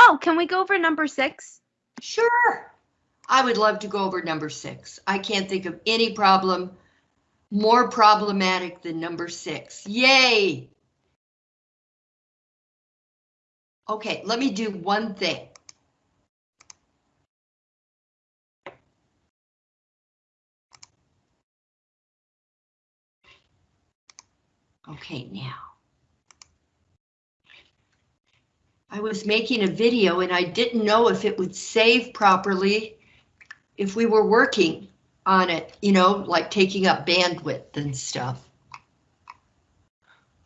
Oh, can we go over number six? Sure. I would love to go over number six. I can't think of any problem more problematic than number six. Yay! Okay, let me do one thing. Okay, now. I was making a video and I didn't know if it would save properly if we were working on it, you know, like taking up bandwidth and stuff.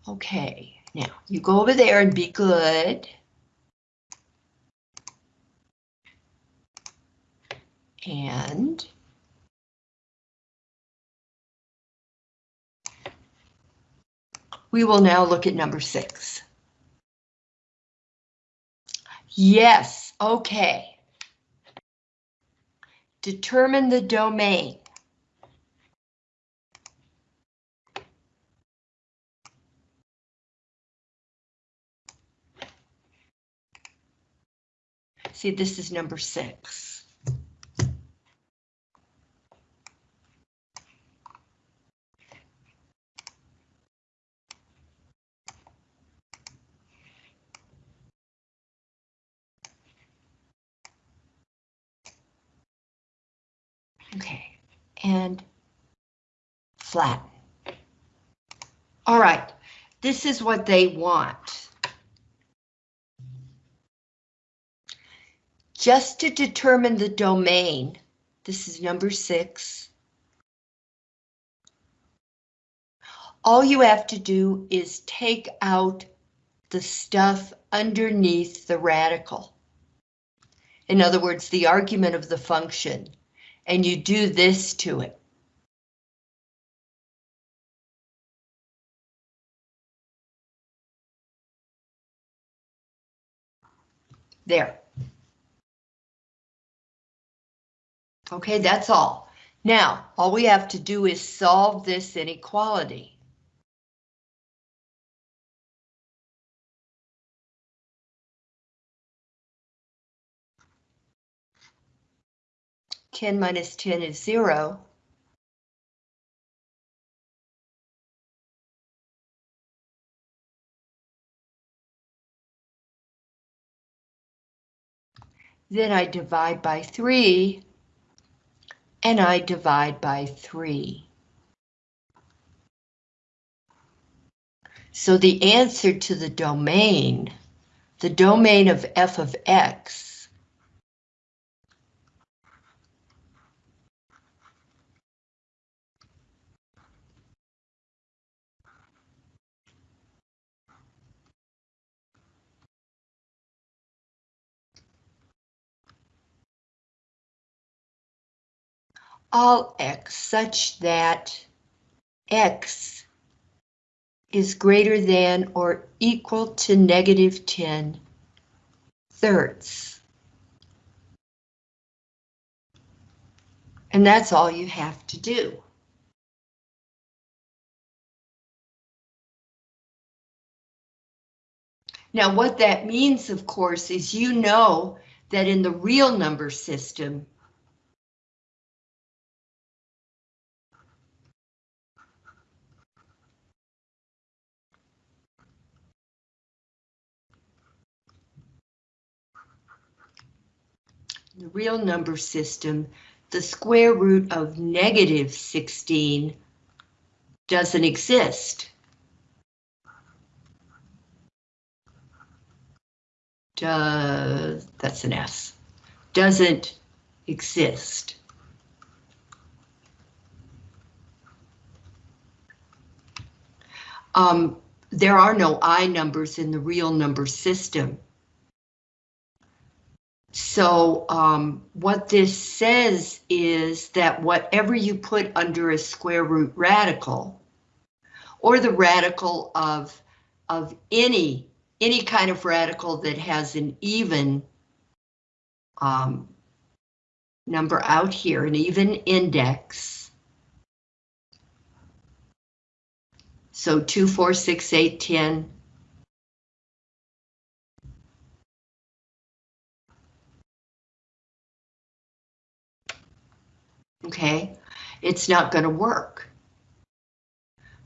Okay, now you go over there and be good. And we will now look at number six. Yes, okay. Determine the domain. See, this is number six. Okay, and flatten. All right, this is what they want. Just to determine the domain, this is number six. All you have to do is take out the stuff underneath the radical. In other words, the argument of the function, and you do this to it. There. Okay, that's all. Now, all we have to do is solve this inequality. Ten minus ten is zero. Then I divide by three and I divide by 3. So the answer to the domain, the domain of f of x, all x such that x is greater than or equal to negative 10 thirds. And that's all you have to do. Now what that means, of course, is you know that in the real number system, the real number system, the square root of negative 16 doesn't exist. Does, that's an S, doesn't exist. Um, there are no I numbers in the real number system. So um, what this says is that whatever you put under a square root radical, or the radical of, of any, any kind of radical that has an even um, number out here, an even index. So 2, 4, 6, 8, 10, Okay, it's not going to work.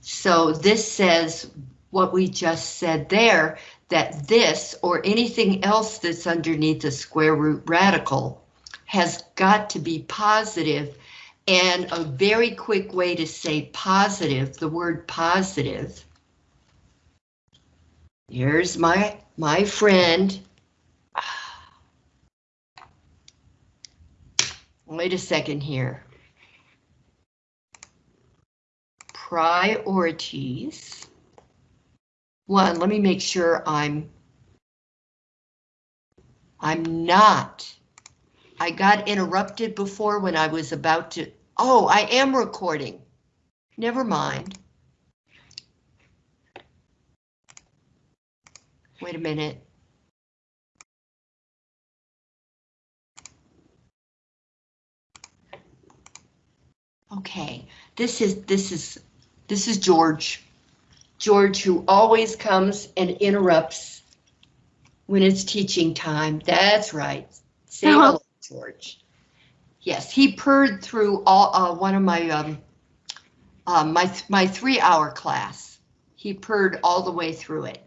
So this says what we just said there, that this or anything else that's underneath the square root radical has got to be positive. positive and a very quick way to say positive, the word positive. Here's my, my friend. Wait a second here. Priorities. One, let me make sure I'm I'm not. I got interrupted before when I was about to. Oh, I am recording. Never mind. Wait a minute. Okay, this is this is this is George. George who always comes and interrupts when it's teaching time. That's right. Say hello, George. Yes, he purred through all uh, one of my um, uh, my my three hour class. He purred all the way through it,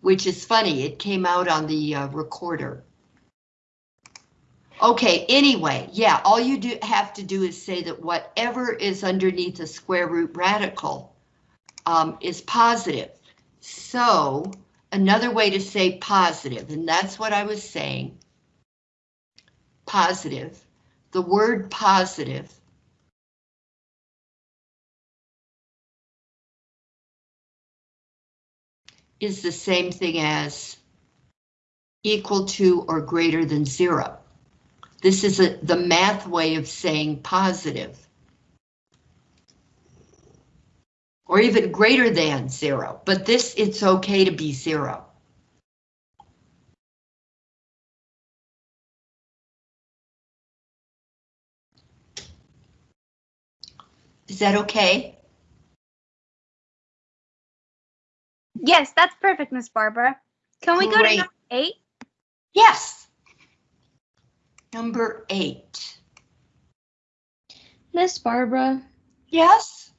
which is funny. It came out on the uh, recorder. Okay, anyway, yeah, all you do have to do is say that whatever is underneath a square root radical um, is positive. So another way to say positive, and that's what I was saying, positive, the word positive is the same thing as equal to or greater than zero. This is a, the math way of saying positive. Or even greater than zero, but this, it's okay to be zero. Is that okay? Yes, that's perfect, Miss Barbara. Can we go to number eight? Yes. Number eight. Miss Barbara. Yes?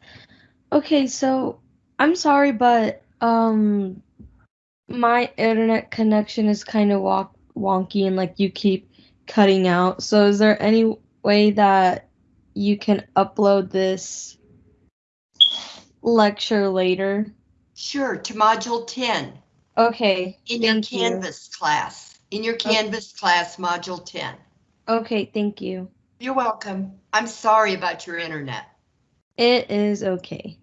Okay, so I'm sorry, but um, my internet connection is kind of walk wonky and like you keep cutting out. So is there any way that you can upload this lecture later? Sure, to module 10 Okay. in your thank you. Canvas class. In your Canvas class, module 10. Okay, thank you. You're welcome. I'm sorry about your internet. It is okay.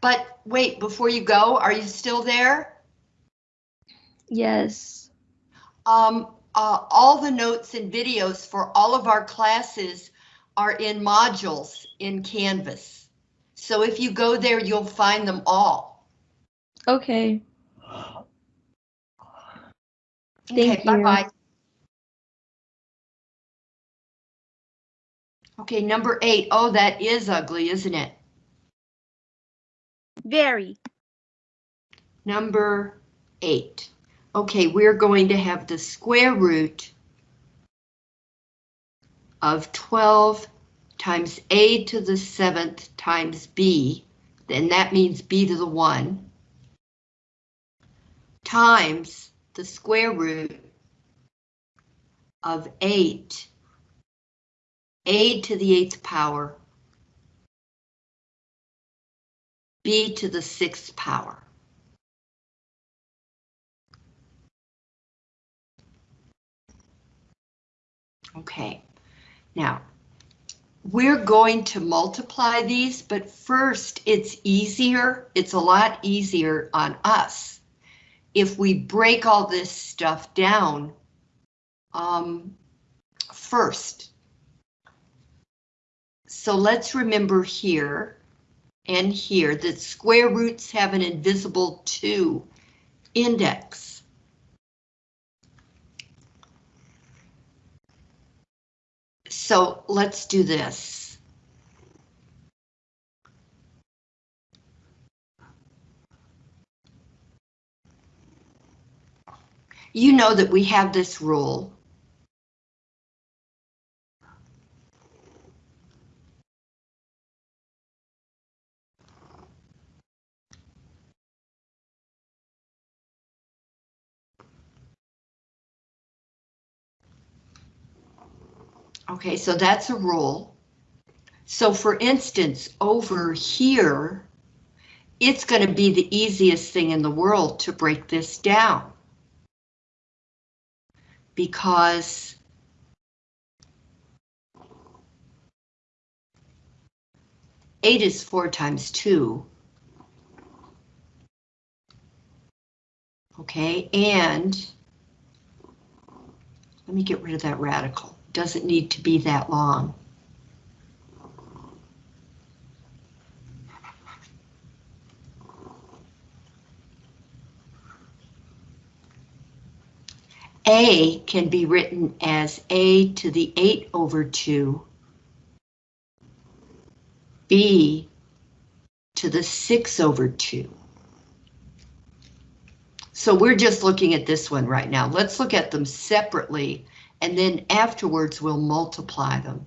But wait, before you go, are you still there? Yes. Um, uh, all the notes and videos for all of our classes are in modules in Canvas. So if you go there, you'll find them all. Okay. Okay, Thank you. bye-bye. Okay, number eight. Oh, that is ugly, isn't it? Very. Number eight. Okay, we're going to have the square root of 12 times a to the seventh times b, then that means b to the one, times the square root of 8, a to the eighth power, b to the sixth power. Okay, now we're going to multiply these, but first it's easier, it's a lot easier on us if we break all this stuff down um, first. So let's remember here and here that square roots have an invisible 2 index. So let's do this. You know that we have this rule. Okay, so that's a rule. So for instance, over here, it's going to be the easiest thing in the world to break this down. Because eight is four times two. Okay, and let me get rid of that radical. Doesn't need to be that long. A can be written as A to the 8 over 2, B to the 6 over 2. So we're just looking at this one right now. Let's look at them separately, and then afterwards we'll multiply them.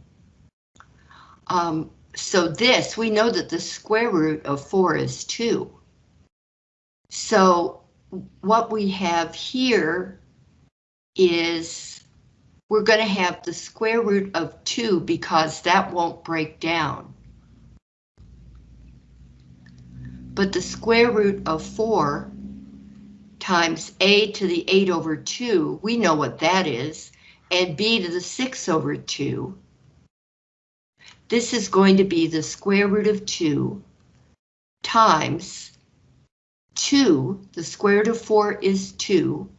Um, so this, we know that the square root of 4 is 2. So what we have here is we're going to have the square root of 2 because that won't break down. But the square root of 4 times a to the 8 over 2, we know what that is, and b to the 6 over 2. This is going to be the square root of 2 times 2, the square root of 4 is 2,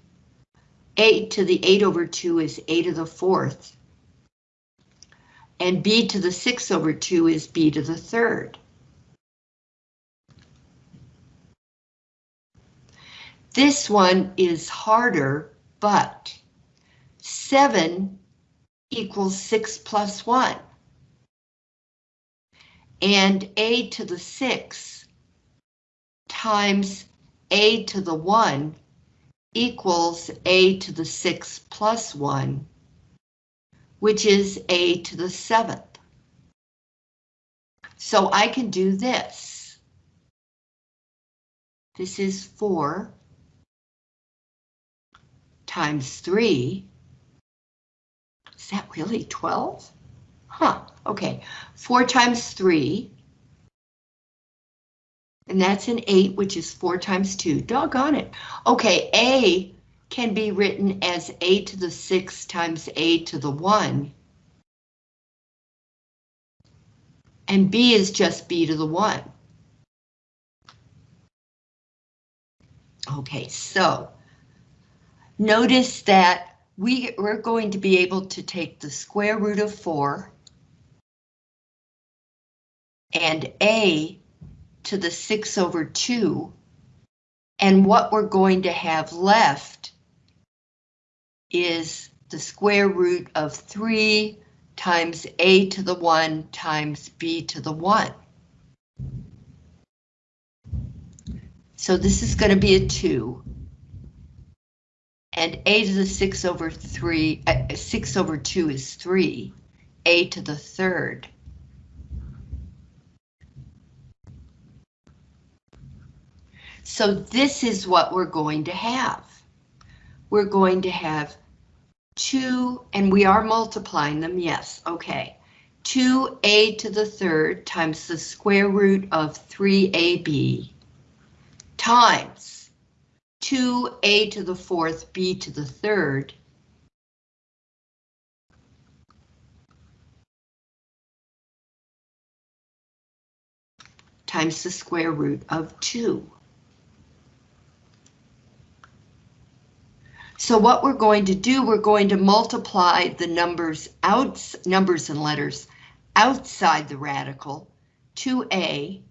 8 to the 8 over 2 is 8 to the 4th. And b to the 6 over 2 is b to the 3rd. This one is harder, but 7 equals 6 plus 1. And a to the 6 times a to the 1 equals a to the 6 plus 1, which is a to the 7th. So I can do this. This is 4 times 3. Is that really 12? Huh, okay. 4 times 3 and that's an 8, which is 4 times 2. Doggone it. Okay, A can be written as A to the 6 times A to the 1. And B is just B to the 1. Okay, so notice that we, we're going to be able to take the square root of 4 and A to the 6 over 2, and what we're going to have left is the square root of 3 times a to the 1 times b to the 1. So this is going to be a 2. And a to the 6 over 3, uh, 6 over 2 is 3, a to the third. So this is what we're going to have. We're going to have 2, and we are multiplying them, yes, okay. 2a to the third times the square root of 3ab times 2a to the fourth b to the third times the square root of 2. So what we're going to do, we're going to multiply the numbers out, numbers and letters outside the radical, 2a.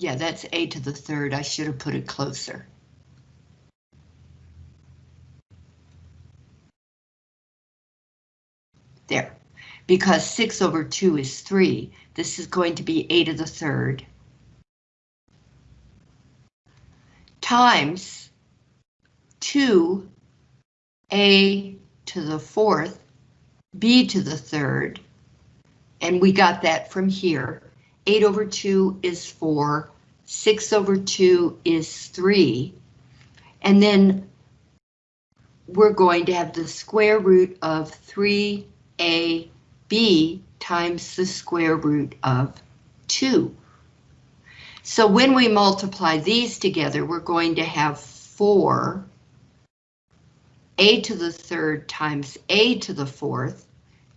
Yeah, that's a to the third. I should have put it closer. There, because 6 over 2 is 3, this is going to be a to the third. times 2 a to the fourth, b to the third, and we got that from here. 8 over 2 is 4, 6 over 2 is 3, and then we're going to have the square root of 3ab times the square root of 2. So when we multiply these together, we're going to have 4 a to the third times a to the fourth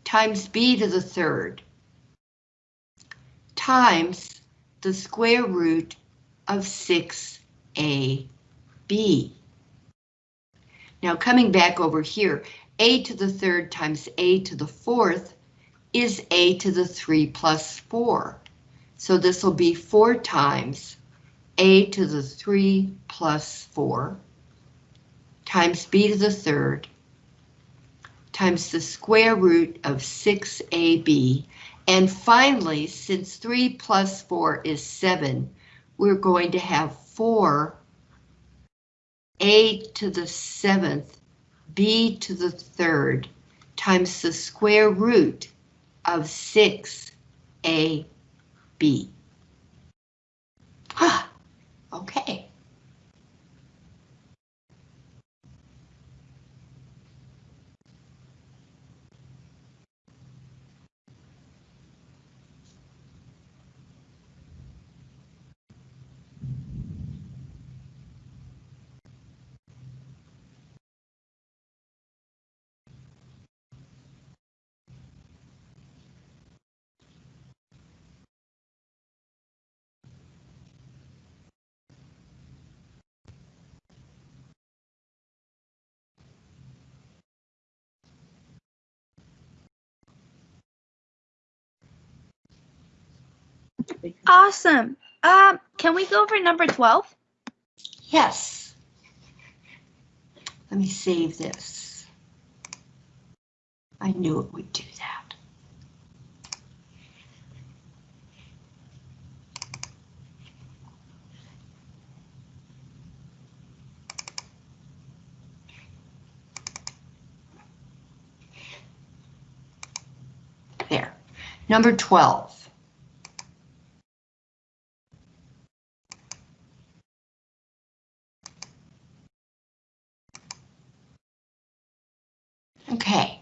times b to the third times the square root of 6ab. Now coming back over here, a to the third times a to the fourth is a to the 3 plus 4. So this will be 4 times a to the 3 plus 4 times b to the third times the square root of 6ab. And finally, since 3 plus 4 is 7, we're going to have 4 a to the 7th b to the third times the square root of 6ab. Ah, okay. Awesome. Um, can we go over number 12? Yes. Let me save this. I knew it would do that. There. Number 12. Okay.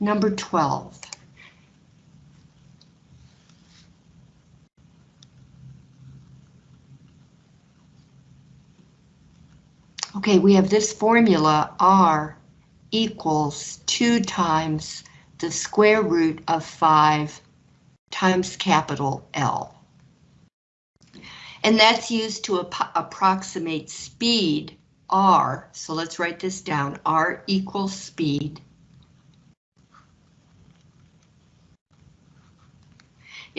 Number 12. Okay, we have this formula R equals 2 times the square root of 5 times capital L. And that's used to ap approximate speed R, so let's write this down, R equals speed.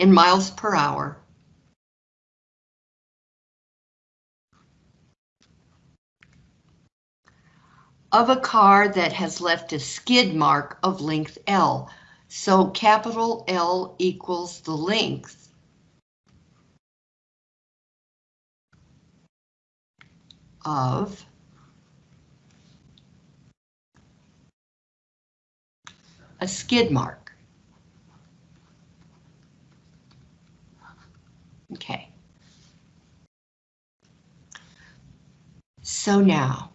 In miles per hour. Of a car that has left a skid mark of length L. So capital L equals the length of a skid mark. Okay. So now,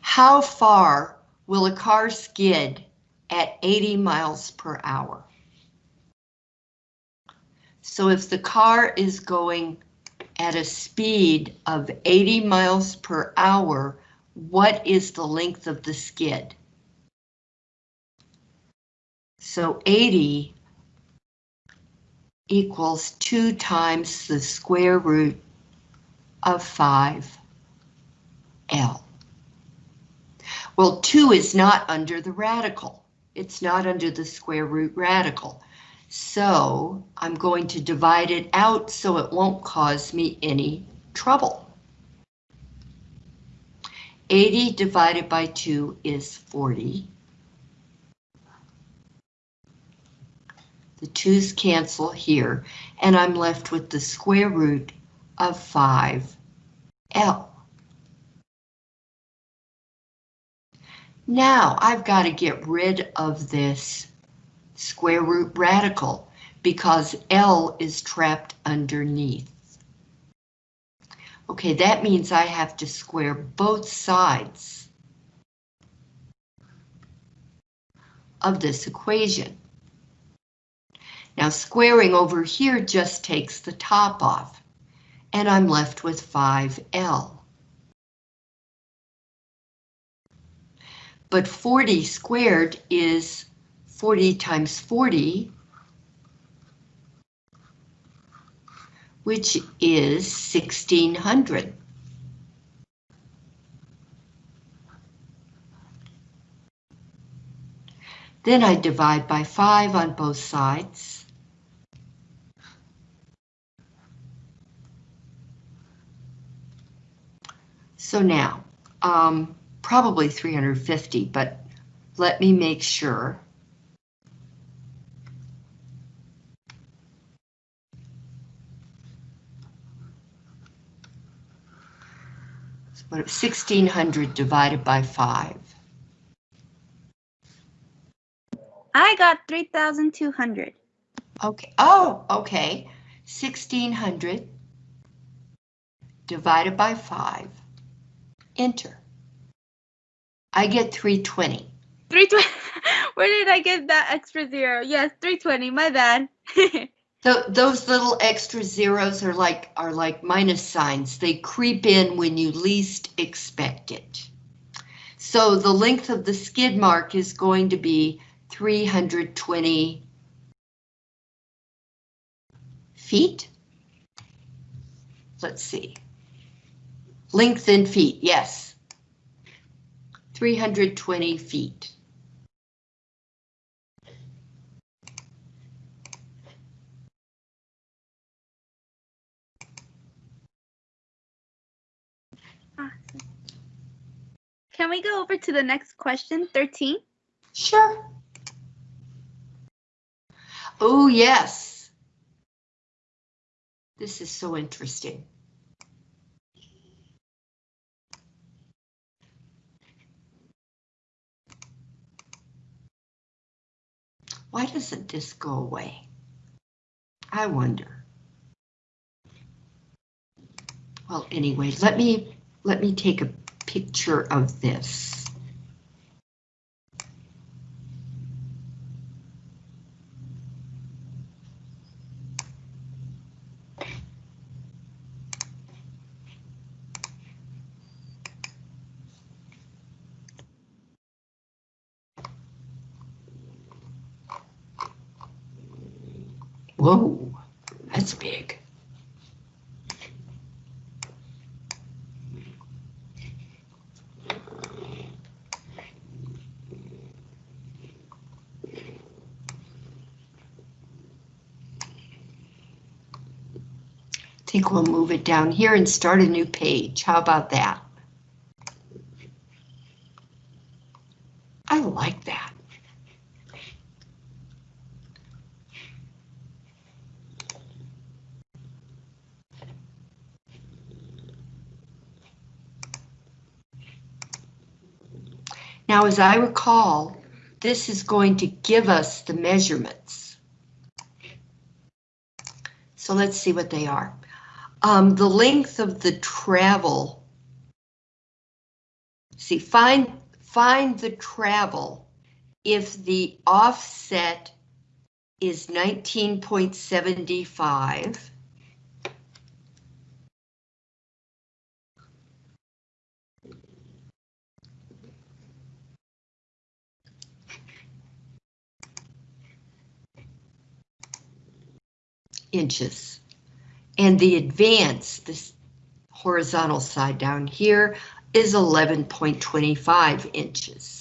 how far will a car skid at 80 miles per hour? So if the car is going at a speed of 80 miles per hour, what is the length of the skid? So 80 equals 2 times the square root of 5L. Well, 2 is not under the radical. It's not under the square root radical. So I'm going to divide it out so it won't cause me any trouble. 80 divided by 2 is 40. The 2's cancel here, and I'm left with the square root of 5L. Now I've got to get rid of this square root radical because L is trapped underneath. Okay, that means I have to square both sides of this equation. Now squaring over here just takes the top off, and I'm left with 5L. But 40 squared is 40 times 40, which is 1600. Then I divide by 5 on both sides. So now, um, probably 350, but let me make sure. What, 1600 divided by 5. I got 3,200. Okay, oh, okay. 1600 divided by 5. Enter. I get 320. 320. Where did I get that extra zero? Yes, 320. My bad. So those little extra zeros are like are like minus signs. They creep in when you least expect it. So the length of the skid mark is going to be 320 feet. Let's see. Length in feet, yes. 320 feet. Awesome. Can we go over to the next question, 13? Sure. Oh, yes. This is so interesting. Why doesn't this go away? I wonder. Well, anyway, let me let me take a picture of this. Whoa, that's big. I think we'll move it down here and start a new page. How about that? I like that. Now, as I recall, this is going to give us the measurements. So let's see what they are. Um, the length of the travel. See, find, find the travel if the offset is 19.75. inches. And the advance, this horizontal side down here, is 11.25 inches.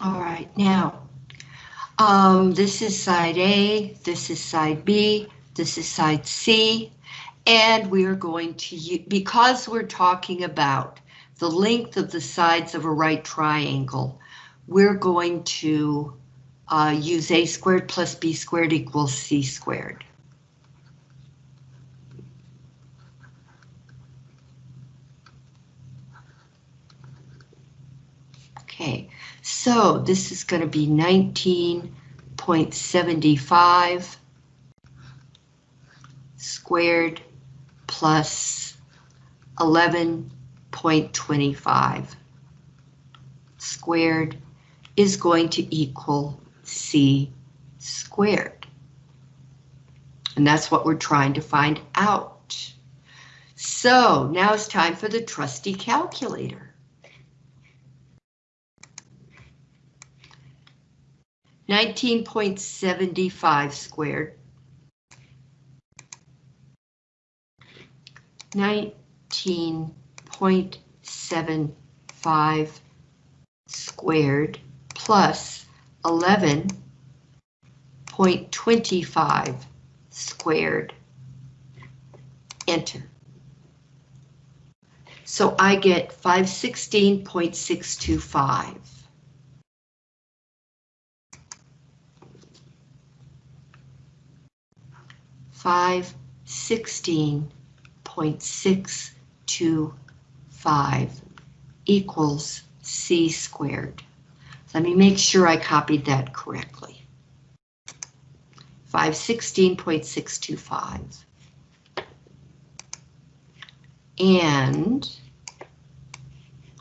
All right, now, um, this is side A, this is side B, this is side C, and we are going to, because we're talking about the length of the sides of a right triangle, we're going to uh, use a squared plus b squared equals c squared. Okay, so this is going to be 19.75 squared plus 11.25 squared is going to equal c squared. And that's what we're trying to find out. So now it's time for the trusty calculator. 19.75 squared. 19.75 squared plus 11.25 squared. Enter. So I get 516.625. 516.625 equals c squared. Let me make sure I copied that correctly. 516.625. And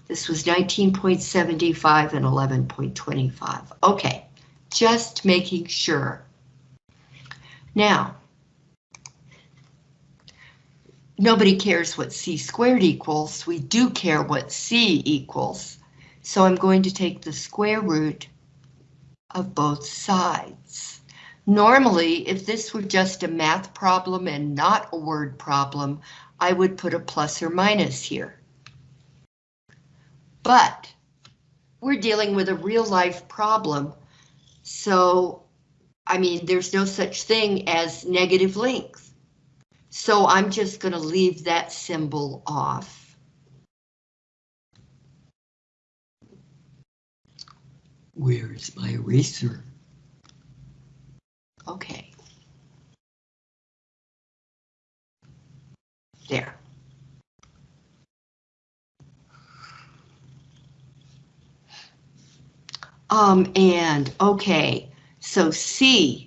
this was 19.75 and 11.25. Okay, just making sure. Now, nobody cares what c squared equals. We do care what c equals. So I'm going to take the square root of both sides. Normally, if this were just a math problem and not a word problem, I would put a plus or minus here. But we're dealing with a real life problem, so I mean, there's no such thing as negative length. So I'm just going to leave that symbol off. Where is my eraser? Okay. There. Um, and okay, so C.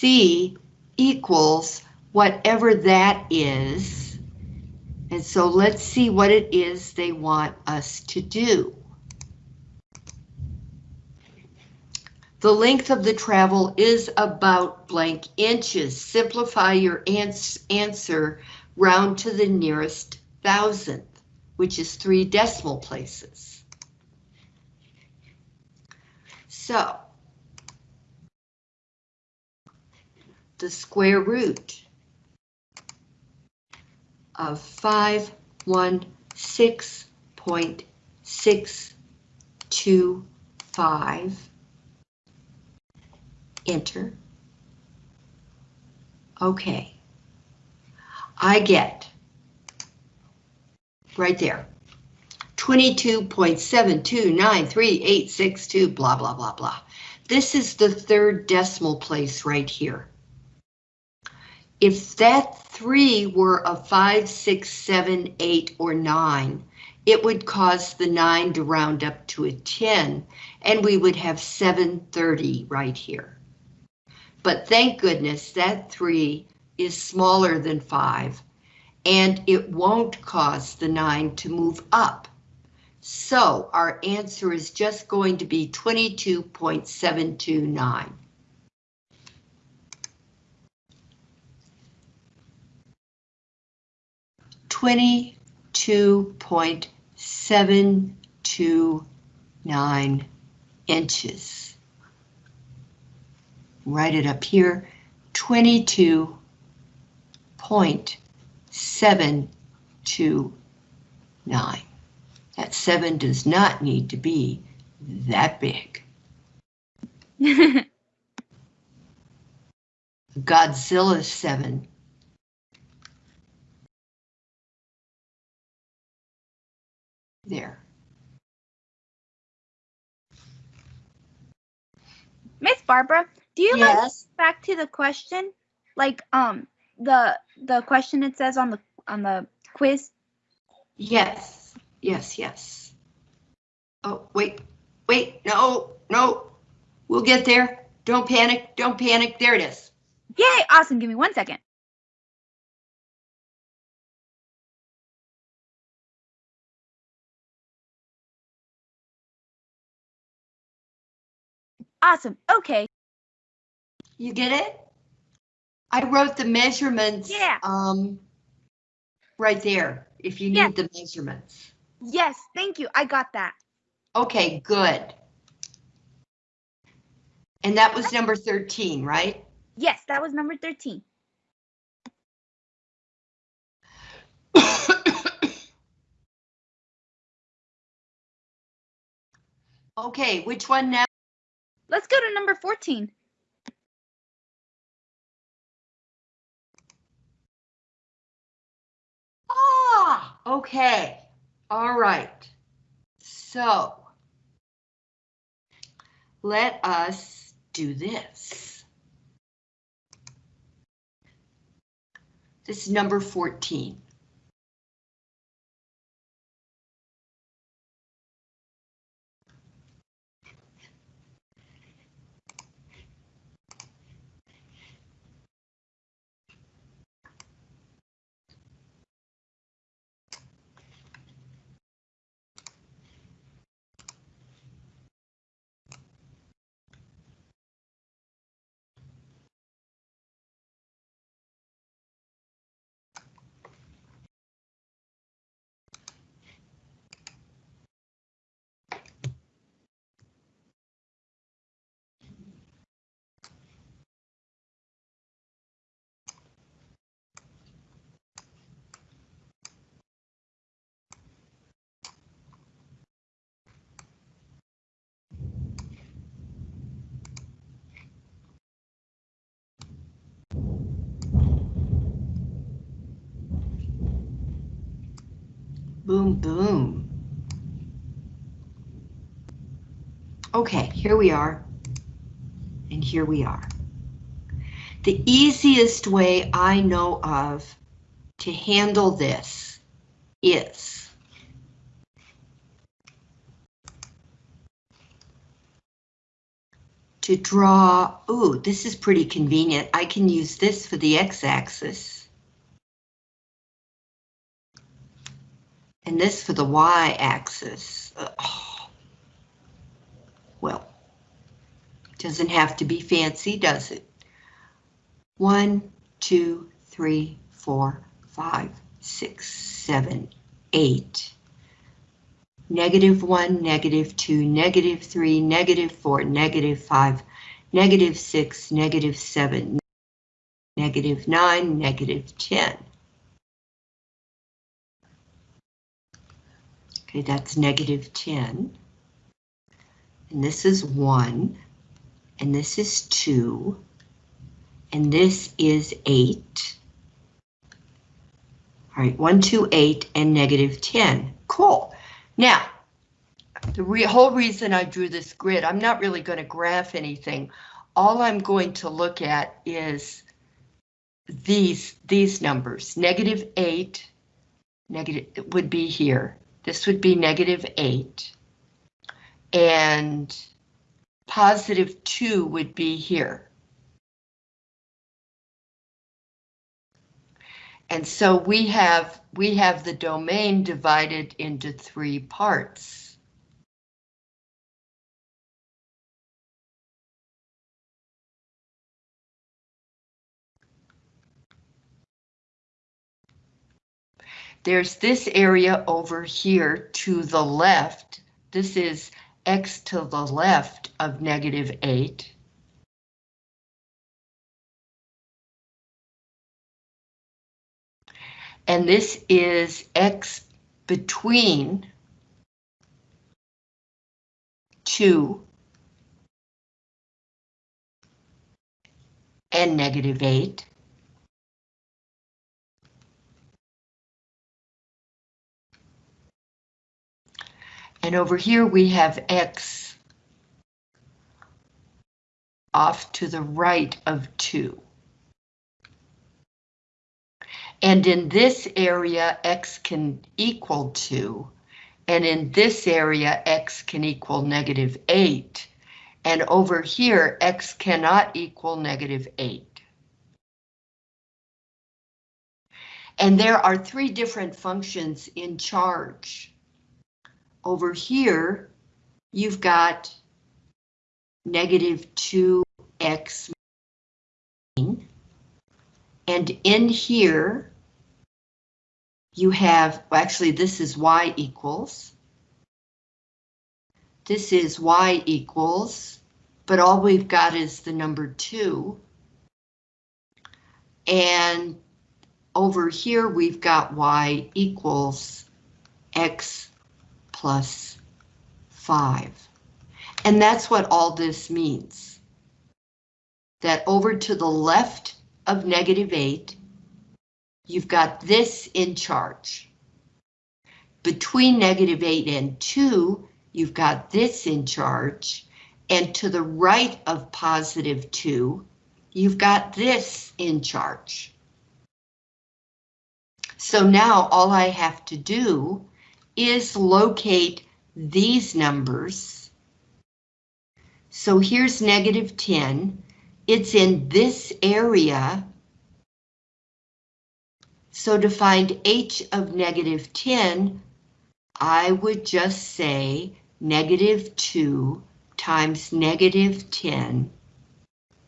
C equals whatever that is. And so let's see what it is they want us to do. The length of the travel is about blank inches. Simplify your ans answer round to the nearest thousandth, which is three decimal places. So, the square root of 516.625 enter. Okay. I get right there 22.7293862 blah blah blah blah. This is the third decimal place right here. If that three were a five, six, seven, eight, or nine, it would cause the nine to round up to a 10, and we would have 730 right here. But thank goodness that three is smaller than five, and it won't cause the nine to move up. So our answer is just going to be 22.729. Twenty-two point seven two nine inches write it up here, 22.729. That 7 does not need to be that big. Godzilla 7 there. Miss Barbara, do you like Yes, back to the question? Like um the the question it says on the on the quiz? yes, yes, yes. Oh, wait, wait, no, no. We'll get there. Don't panic, don't panic. There it is. Yay, awesome. Give me one second. Awesome. Okay. You get it? I wrote the measurements. Yeah. Um, right there, if you need the measurements. Yes, thank you. I got that. Okay, good. And that was number 13, right? Yes, that was number 13. Okay, which one now? Number 14. Ah, okay. All right. So let us do this. This is number 14. Boom, boom. Okay, here we are. And here we are. The easiest way I know of to handle this is to draw, ooh, this is pretty convenient. I can use this for the x-axis. And this for the y-axis. Uh, well, doesn't have to be fancy, does it? One, two, three, four, five, six, seven, eight. Negative one, negative two, negative three, negative four, negative five, negative six, negative seven, negative nine, negative 10. Okay, that's negative 10. And this is 1. And this is 2. And this is 8. All right, 1, 2, 8, and negative 10. Cool. Now, the re whole reason I drew this grid, I'm not really going to graph anything. All I'm going to look at is these, these numbers. Negative 8, negative, would be here. This would be negative 8. And positive 2 would be here. And so we have we have the domain divided into three parts. There's this area over here to the left. This is x to the left of negative 8. And this is x between 2 and negative 8. And over here we have x off to the right of 2. And in this area, x can equal 2. And in this area, x can equal negative 8. And over here, x cannot equal negative 8. And there are three different functions in charge. Over here, you've got negative 2x and in here, you have, well, actually, this is y equals. This is y equals, but all we've got is the number 2. And over here, we've got y equals x plus 5. And that's what all this means. That over to the left of negative 8, you've got this in charge. Between negative 8 and 2, you've got this in charge. And to the right of positive 2, you've got this in charge. So now all I have to do is locate these numbers. So here's negative 10. It's in this area. So to find h of negative 10, I would just say negative 2 times negative 10,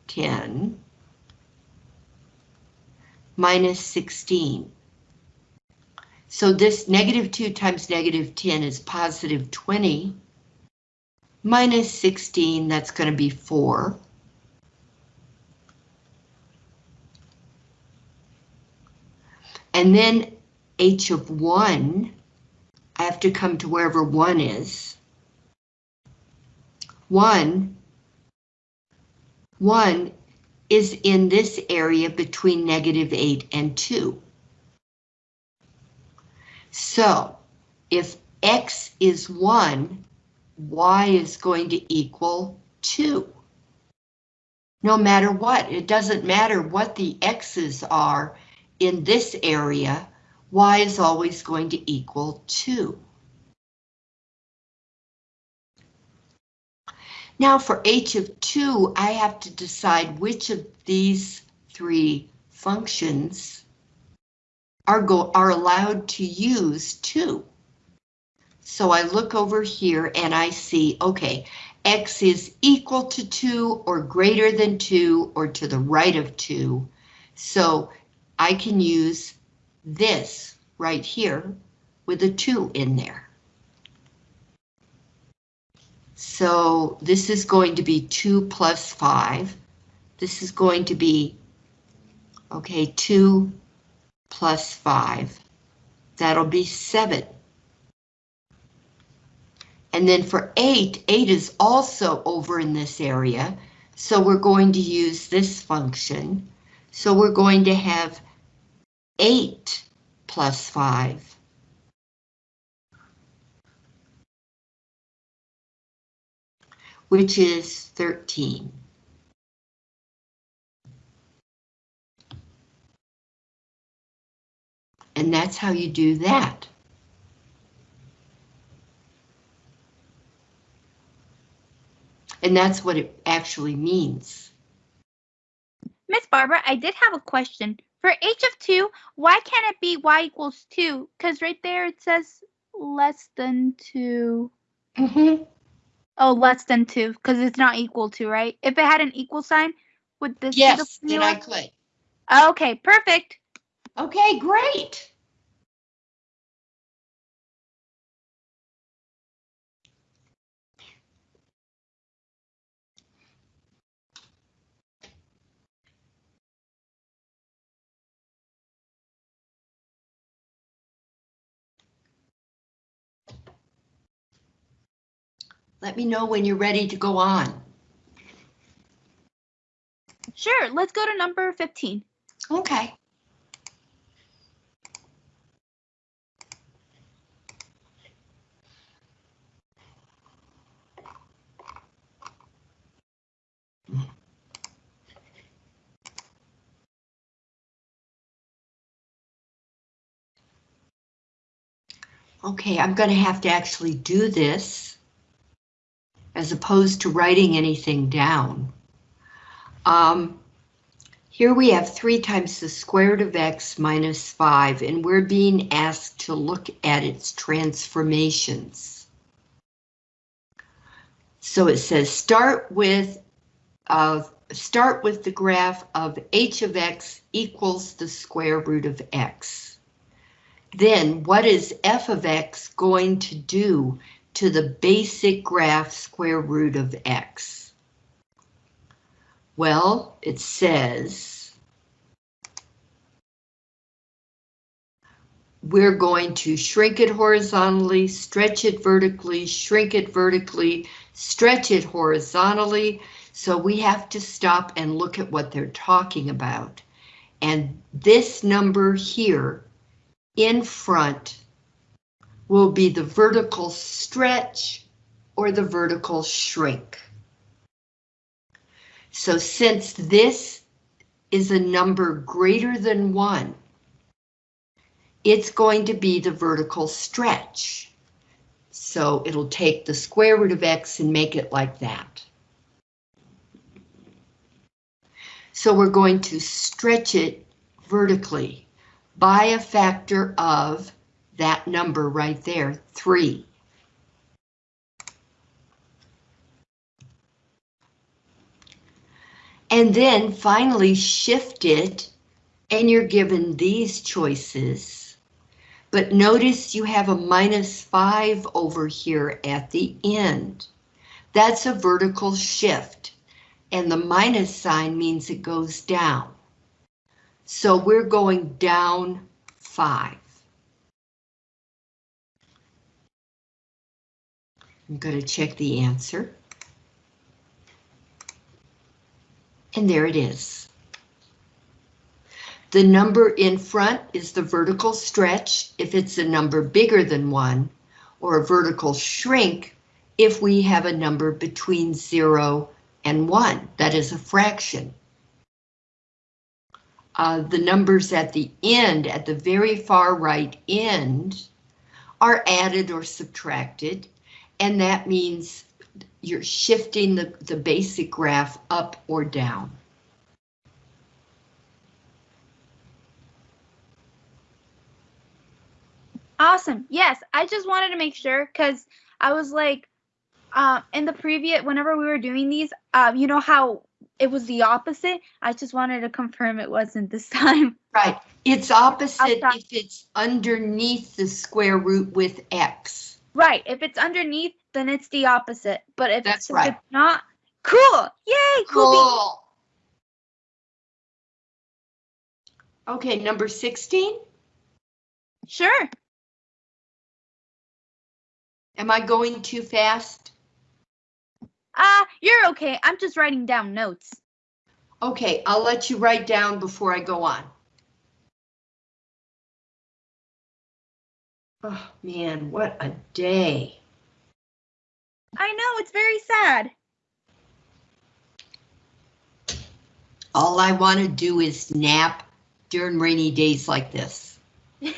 10, minus 16. So this negative 2 times negative 10 is positive 20. Minus 16, that's going to be 4. And then h of 1, I have to come to wherever 1 is. 1, 1 is in this area between negative 8 and 2. So if x is 1, y is going to equal 2. No matter what, it doesn't matter what the x's are in this area, y is always going to equal 2. Now for h of 2, I have to decide which of these three functions are, go are allowed to use 2. So I look over here and I see, okay, x is equal to 2 or greater than 2 or to the right of 2. So I can use this right here with a 2 in there. So this is going to be 2 plus 5. This is going to be, okay, 2 plus 5. That'll be 7. And then for 8, 8 is also over in this area, so we're going to use this function. So we're going to have 8 plus 5. Which is 13. And that's how you do that. And that's what it actually means. Miss Barbara, I did have a question. For h of 2, why can't it be y equals 2? Because right there it says less than 2. Mm-hmm. Oh, less than 2, because it's not equal to, right? If it had an equal sign, would this Yes, be the then I could. Okay, perfect. Okay, great. Let me know when you're ready to go on. Sure, let's go to number 15. Okay. Okay, I'm going to have to actually do this as opposed to writing anything down. Um, here we have 3 times the square root of x minus 5, and we're being asked to look at its transformations. So it says start with start with the graph of h of x equals the square root of x. Then what is f of x going to do to the basic graph square root of x? Well, it says we're going to shrink it horizontally, stretch it vertically, shrink it vertically, stretch it horizontally. So we have to stop and look at what they're talking about. And this number here in front will be the vertical stretch or the vertical shrink. So since this is a number greater than one, it's going to be the vertical stretch. So it'll take the square root of x and make it like that. So we're going to stretch it vertically by a factor of that number right there, 3. And then finally shift it, and you're given these choices. But notice you have a minus 5 over here at the end. That's a vertical shift, and the minus sign means it goes down. So we're going down five. I'm going to check the answer. And there it is. The number in front is the vertical stretch if it's a number bigger than one, or a vertical shrink if we have a number between zero and one, that is a fraction uh, the numbers at the end, at the very far right end, are added or subtracted, and that means you're shifting the, the basic graph up or down. Awesome. Yes, I just wanted to make sure because I was like, uh, in the previous, whenever we were doing these, uh, you know how it was the opposite. I just wanted to confirm it wasn't this time. Right. It's opposite if it's underneath the square root with x. Right. If it's underneath, then it's the opposite. But if, That's if right. it's not, cool. Yay. Cool. Cool. Okay, number 16. Sure. Am I going too fast? Ah, uh, you're okay. I'm just writing down notes. Okay, I'll let you write down before I go on. Oh man, what a day. I know, it's very sad. All I want to do is nap during rainy days like this.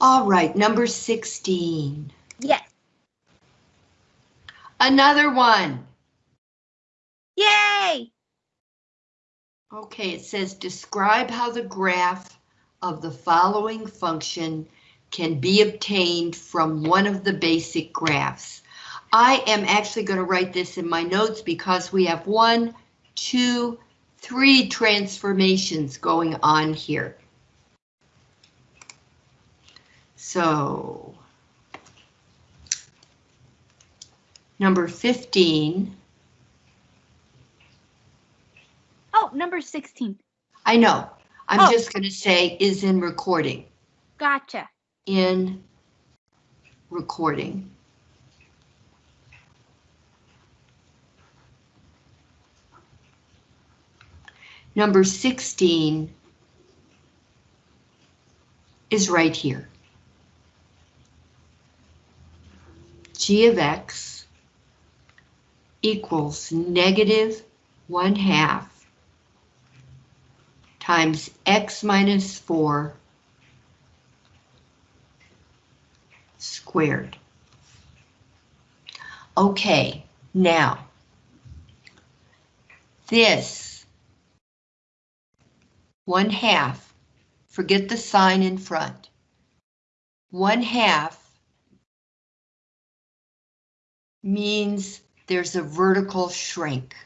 All right, number 16. Yes. Another one. Yay! Okay, it says describe how the graph of the following function can be obtained from one of the basic graphs. I am actually going to write this in my notes because we have one, two, three transformations going on here. So, number 15. Oh, number 16. I know. I'm Oh. just going to say is in recording. Gotcha. In recording. Number 16 is right here. g of x equals negative 1 half times x minus 4 squared. Okay, now, this 1 half, forget the sign in front, 1 half means there's a vertical shrink.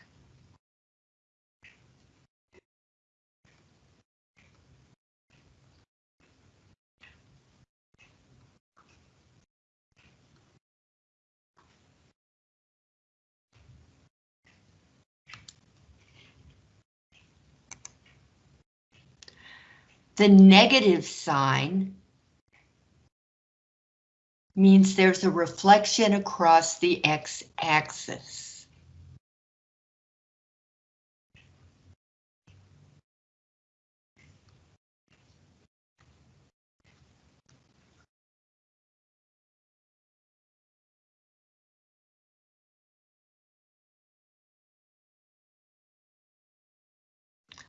The negative sign means there's a reflection across the x-axis.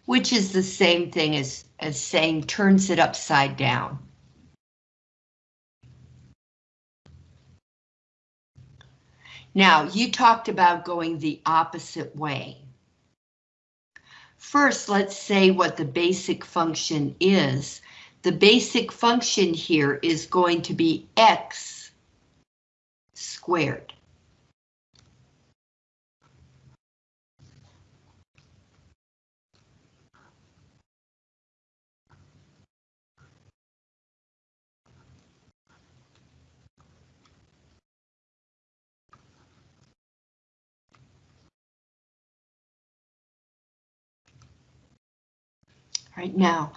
Which is the same thing as, as saying turns it upside down. Now, you talked about going the opposite way. First, let's say what the basic function is. The basic function here is going to be x squared. Right now,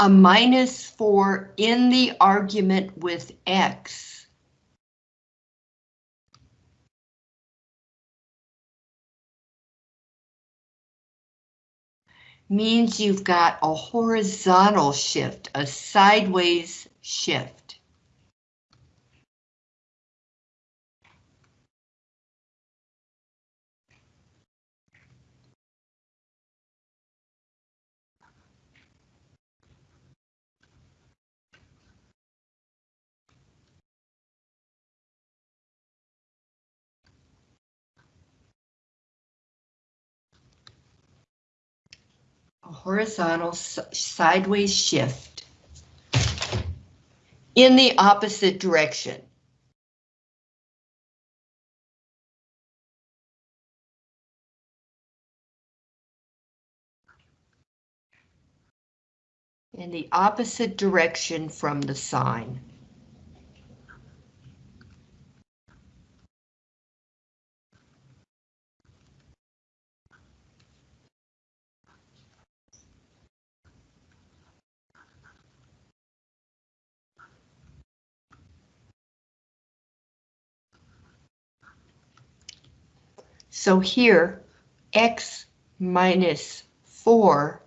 a minus 4 in the argument with x means you've got a horizontal shift, a sideways shift. A horizontal sideways shift in the opposite direction. In the opposite direction from the sign. So here, x minus 4,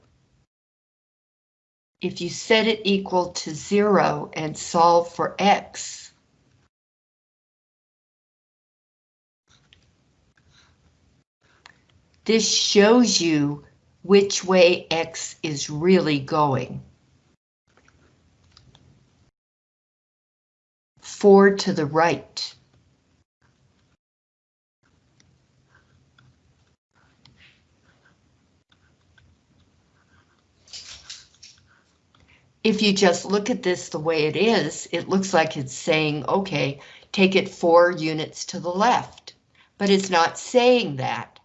if you set it equal to 0 and solve for x, this shows you which way x is really going. 4 to the right. If you just look at this the way it is, it looks like it's saying, okay, take it four units to the left, but it's not saying that.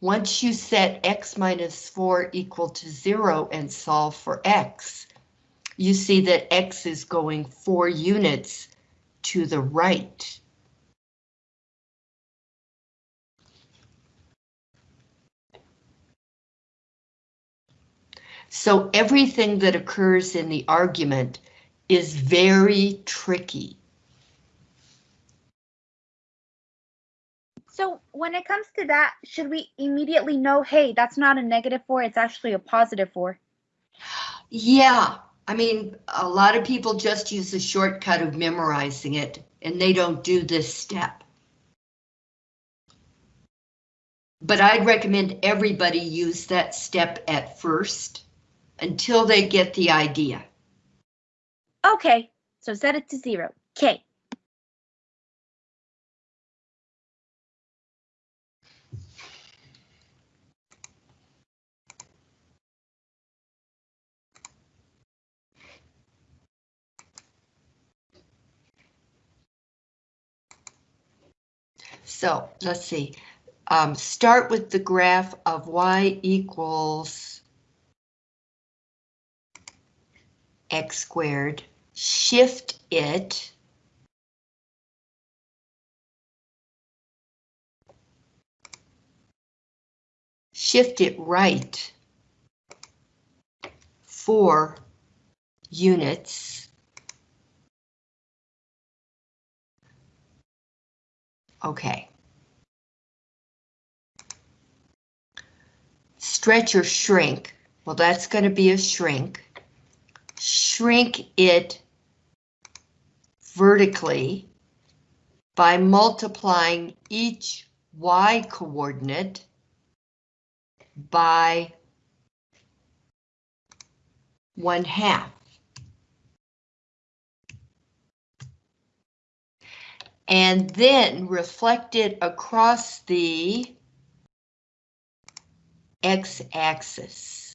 Once you set x minus 4 equal to 0 and solve for x, you see that x is going 4 units to the right. So everything that occurs in the argument is very tricky. So when it comes to that, should we immediately know, hey, that's not a negative four, it's actually a positive four? Yeah, I mean, a lot of people just use the shortcut of memorizing it and they don't do this step. But I'd recommend everybody use that step at first until they get the idea. Okay, so set it to zero. Okay. So let's see. Um, start with the graph of y equals x squared. Shift it. Shift it right. Four units. Okay. Stretch or shrink. Well, that's going to be a shrink. Shrink it vertically by multiplying each y coordinate by one half. and then reflect it across the x-axis.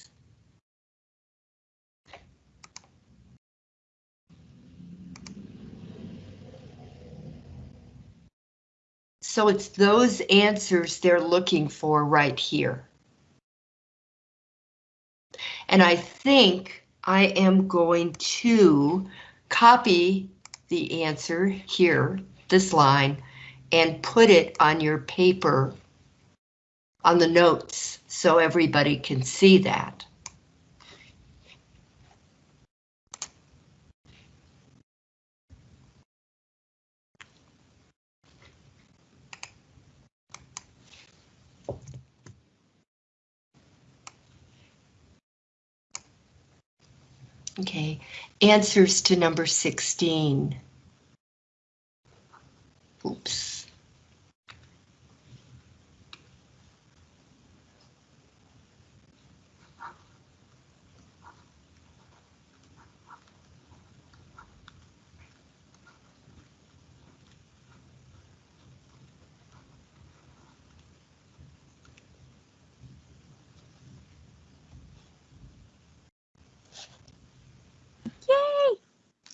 So it's those answers they're looking for right here. And I think I am going to copy the answer here this line and put it on your paper on the notes so everybody can see that. Okay, answers to number 16. Oops.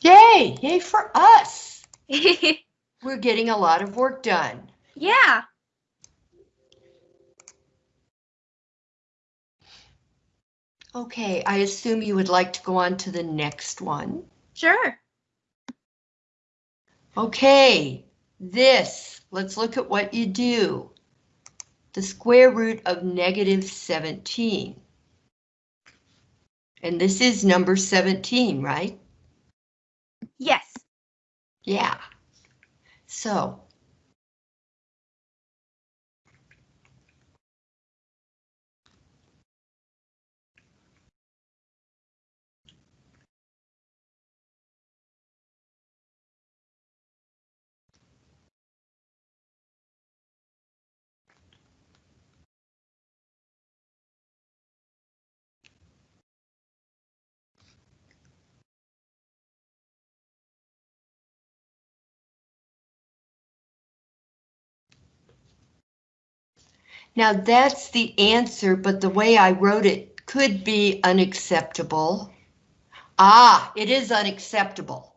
Yay! Yay, yay for us. We're getting a lot of work done. yeah. Okay, I assume you would like to go on to the next one. Sure. Okay, this, let's look at what you do. The square root of negative 17. And this is number 17, right? Yeah. So. Now that's the answer, but the way I wrote it could be unacceptable. Ah, it is unacceptable.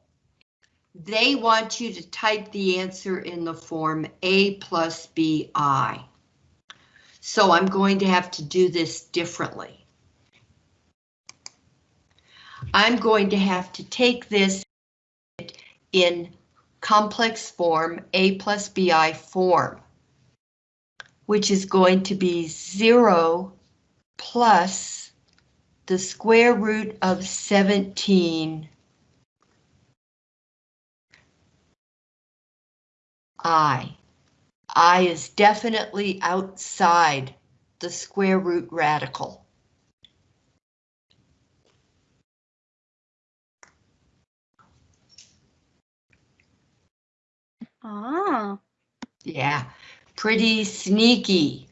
They want you to type the answer in the form A plus BI. So I'm going to have to do this differently. I'm going to have to take this in complex form, A plus BI form which is going to be 0 plus the square root of 17 i. i is definitely outside the square root radical. Ah. Yeah, pretty sneaky.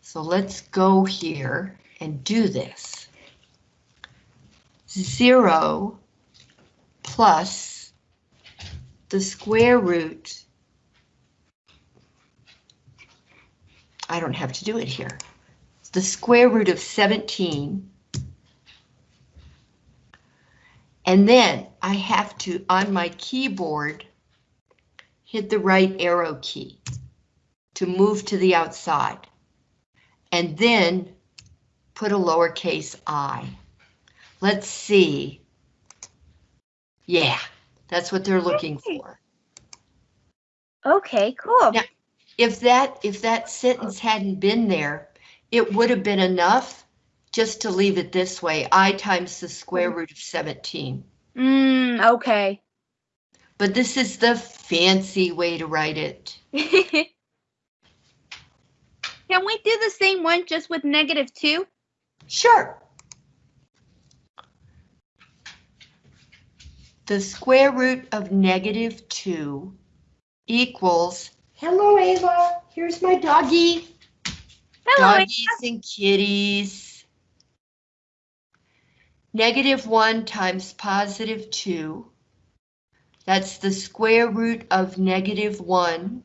So let's go here and do this. Zero plus the square root. I don't have to do it here. The square root of 17. And then I have to, on my keyboard, hit the right arrow key to move to the outside. And then put a lowercase i. Let's see. Yeah, that's what they're looking for. Okay, cool. Yeah. If that if that sentence hadn't been there, it would have been enough just to leave it this way, i times the square root of 17. Mm, okay. But this is the fancy way to write it. Can we do the same one just with negative two? Sure. The square root of negative 2 equals, hello Ava, here's my doggy. Hello. Doggies and kitties. Negative 1 times positive 2. That's the square root of negative 1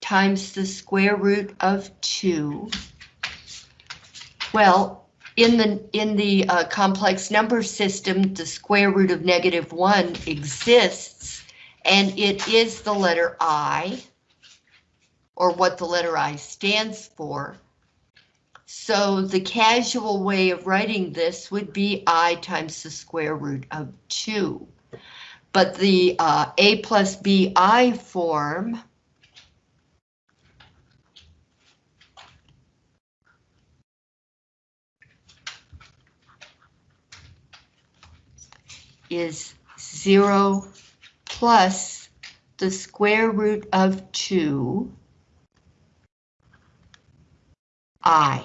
times the square root of 2. Well, in the in the uh, complex number system, the square root of negative 1 exists, and it is the letter I, or what the letter I stands for. So the casual way of writing this would be I times the square root of 2. But the uh, A plus BI form is 0 plus the square root of 2 i.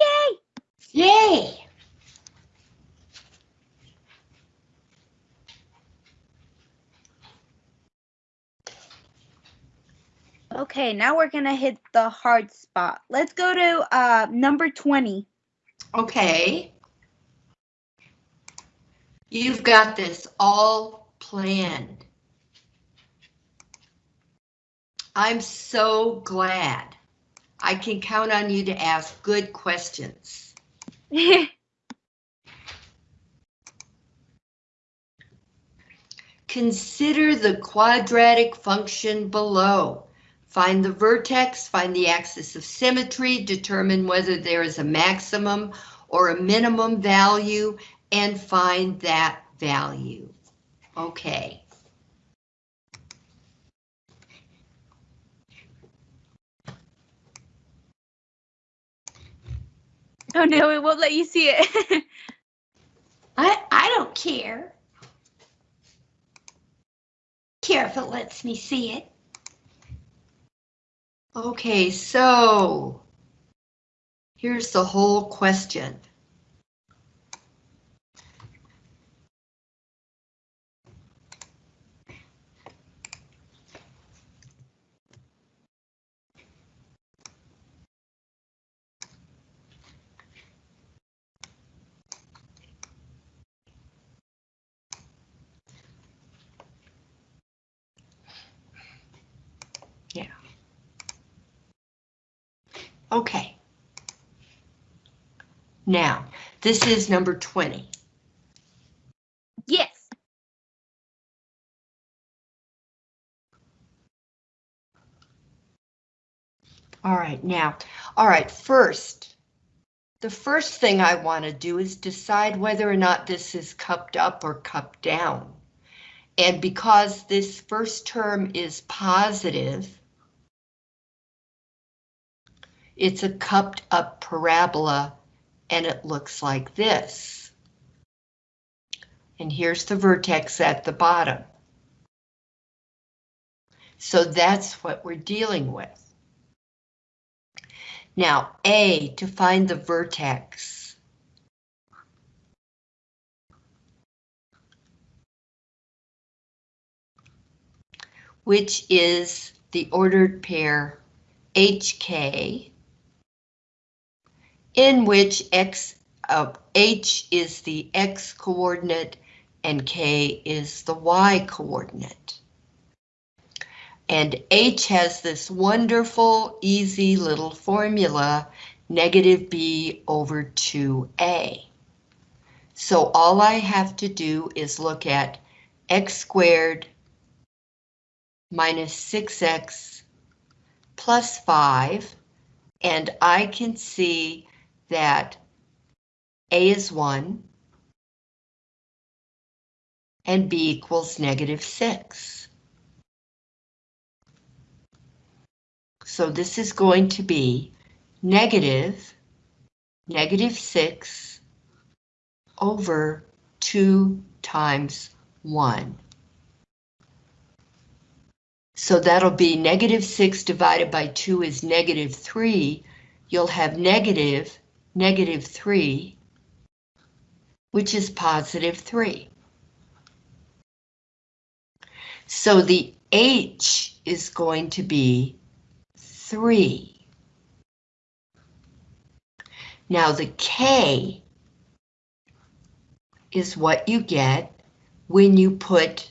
Yay! Yay! Okay, now we're gonna hit the hard spot. Let's go to uh, number 20. Okay. You've got this all planned. I'm so glad. I can count on you to ask good questions. Consider the quadratic function below. Find the vertex, find the axis of symmetry, determine whether there is a maximum or a minimum value, and find that value. Okay. oh no, it won't let you see it. I, I don't care. Care if it lets me see it. Okay, so here's the whole question. Okay. Now, this is number 20. yes. All right, now, all right, first, the first thing I want to do is decide whether or not this is cupped up or cupped down. And because this first term is positive, it's a cupped up parabola and it looks like this. And here's the vertex at the bottom. So that's what we're dealing with. Now, A, to find the vertex. Which is the ordered pair HK in which X, of H is the X coordinate and K is the Y coordinate. And H has this wonderful, easy little formula, negative B over 2A. So all I have to do is look at x squared minus 6x plus 5, and I can see that A is 1, and B equals negative 6. So this is going to be negative, negative 6 over 2 times 1. So that'll be negative 6 divided by 2 is negative 3. You'll have negative, negative 3, which is positive 3. So the H is going to be 3. Now the K is what you get when you put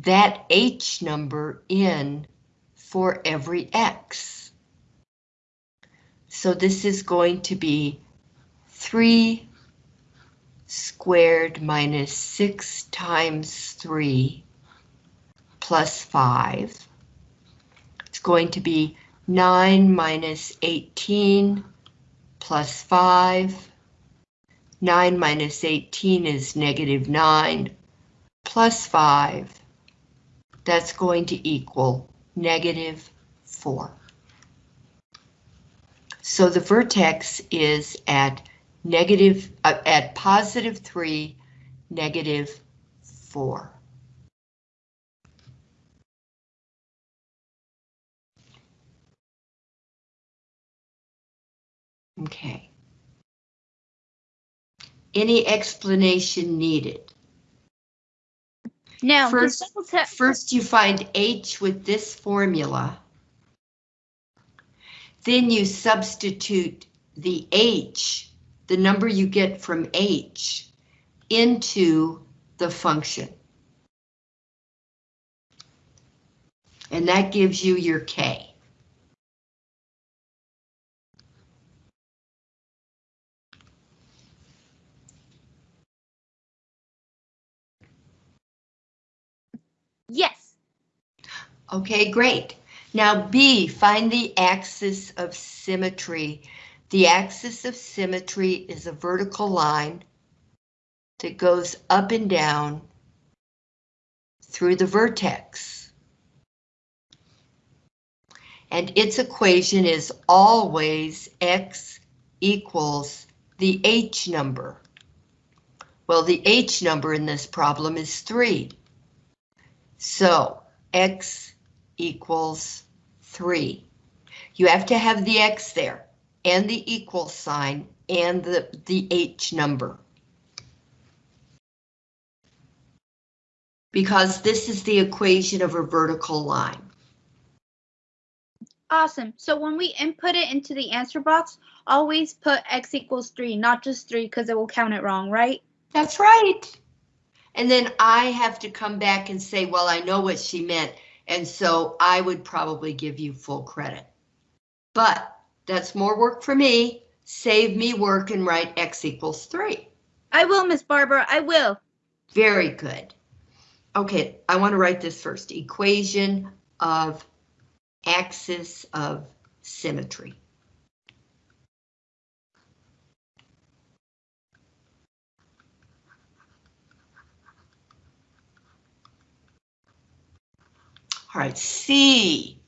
that H number in for every X. So this is going to be 3 squared minus 6 times 3 plus 5. It's going to be 9 minus 18 plus 5. 9 minus 18 is negative 9 plus 5. That's going to equal negative 4. So the vertex is at negative, uh, at positive 3, negative 4. Okay. Any explanation needed? Now, First, first you find H with this formula. Then you substitute the H, the number you get from H, into the function. And that gives you your K. yes. Okay, great. Now B, find the axis of symmetry. The axis of symmetry is a vertical line that goes up and down through the vertex. And its equation is always x equals the h number. Well, the h number in this problem is 3. So x equals 3. You have to have the x there, and the equal sign, and the, the h number. Because this is the equation of a vertical line. Awesome. So when we input it into the answer box, always put x equals 3, not just 3, because it will count it wrong, right? That's right. And then I have to come back and say, well, I know what she meant, and so I would probably give you full credit. But that's more work for me. Save me work and write x equals 3. I will, Miss Barbara, I will. Very good. Okay, I want to write this first. Equation of axis of symmetry. Right, C.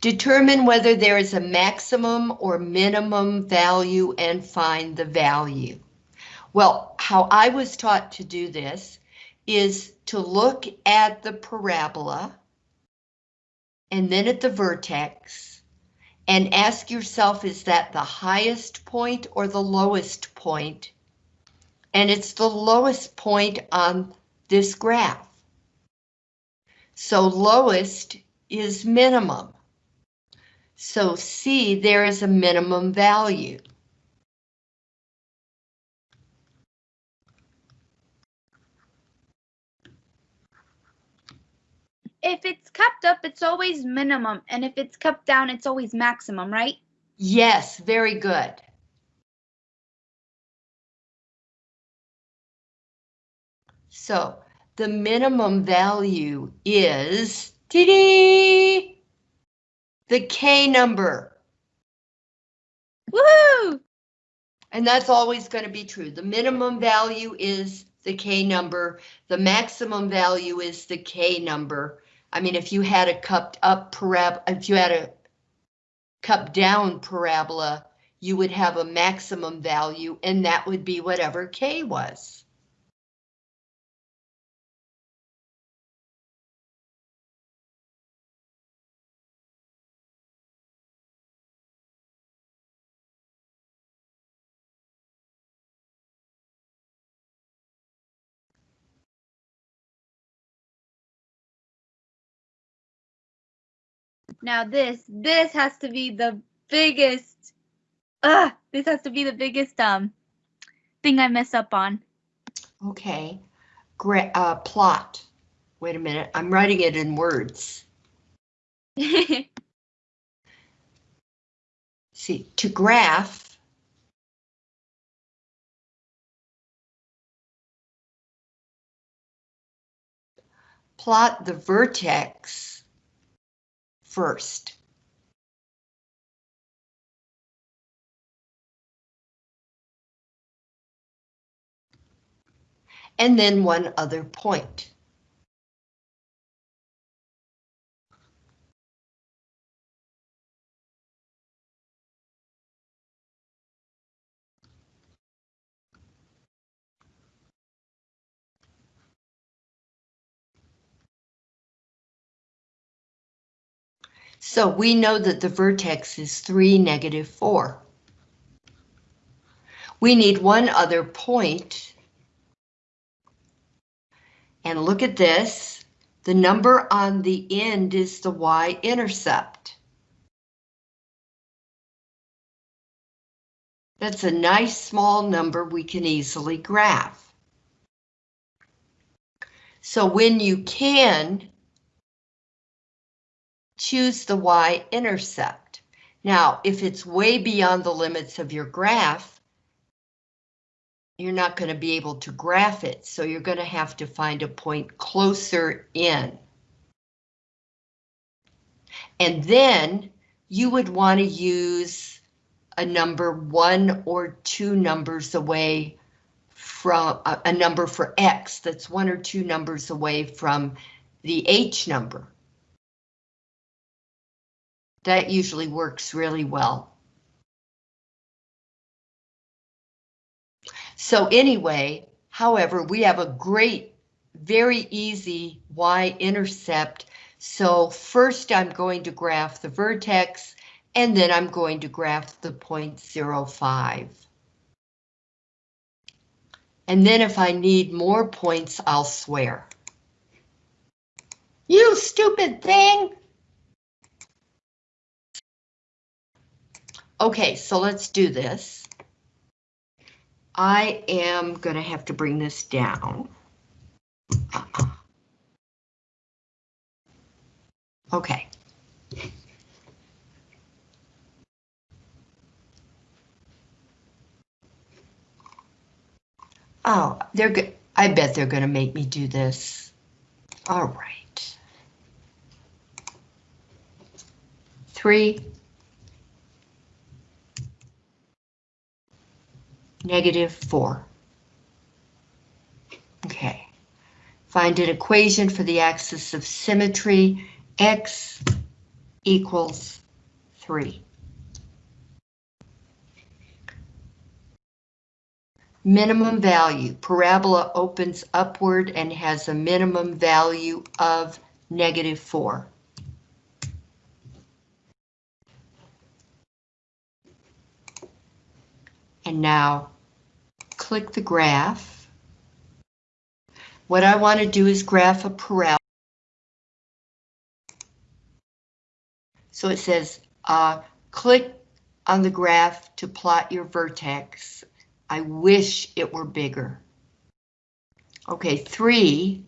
Determine whether there is a maximum or minimum value and find the value. Well, how I was taught to do this is to look at the parabola and then at the vertex and ask yourself, is that the highest point or the lowest point? And it's the lowest point on this graph. So lowest is minimum. So C, there is a minimum value. If it's kept up, it's always minimum, and if it's kept down, it's always maximum, right? Yes, very good. So the minimum value is dee the K number. Woohoo! And that's always going to be true. The minimum value is the K number. The maximum value is the K number. I mean, if you had a cupped up parabola, if you had a cup down parabola, you would have a maximum value and that would be whatever K was. Now this, this has to be the biggest, ugh, this has to be the biggest, um, thing I mess up on. Okay, Gra uh, plot. Wait a minute, I'm writing it in words. See, to graph. Plot the vertex first. And then one other point. So we know that the vertex is 3, negative 4. We need one other point. And look at this. The number on the end is the y-intercept. That's a nice small number we can easily graph. So when you can, choose the y-intercept. Now, if it's way beyond the limits of your graph, you're not going to be able to graph it, so you're going to have to find a point closer in. And then you would want to use a number one or two numbers away from a, a number for X that's one or two numbers away from the H number. That usually works really well. So anyway, however, we have a great, very easy y-intercept. So first I'm going to graph the vertex, and then I'm going to graph the point zero five. And then if I need more points, I'll swear. You stupid thing! Okay, so let's do this. I am gonna have to bring this down. Uh-huh. Okay. Oh, they're good. I bet they're gonna make me do this. All right. Three. Negative 4. Okay. Find an equation for the axis of symmetry, x equals 3. Minimum value. Parabola opens upward and has a minimum value of negative 4. And now click the graph. What I want to do is graph a parabola. So it says, uh, click on the graph to plot your vertex. I wish it were bigger. Okay, three,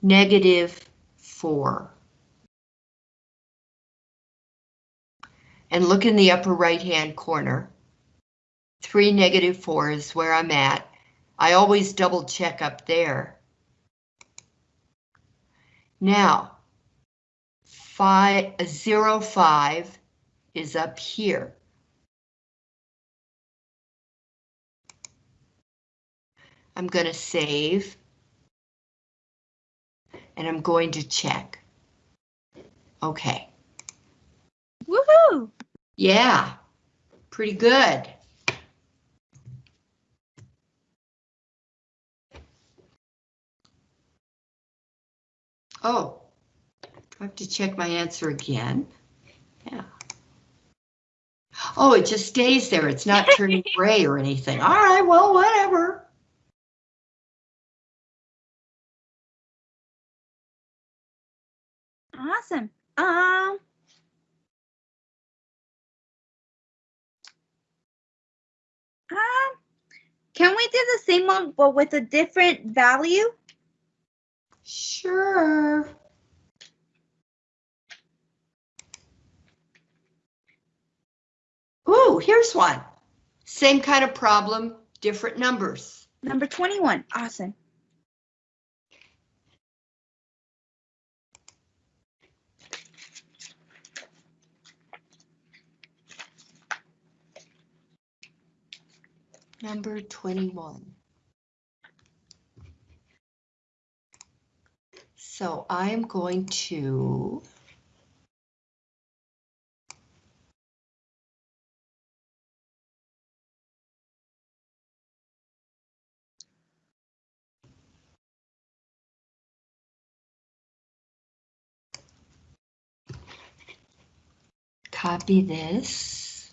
negative four. And look in the upper right-hand corner. Three, negative four is where I'm at. I always double check up there. Now, five, uh, zero, five is up here. I'm going to save. And I'm going to check. Okay. Woohoo! Yeah, pretty good. Oh, I have to check my answer again. Yeah. Oh, it just stays there. It's not turning gray or anything. All right, well, whatever. Awesome. Um. Um, can we do the same one but with a different value? Sure. Ooh, here's one. Same kind of problem, different numbers. Number 21. Awesome. Number 21. So I'm going to copy this.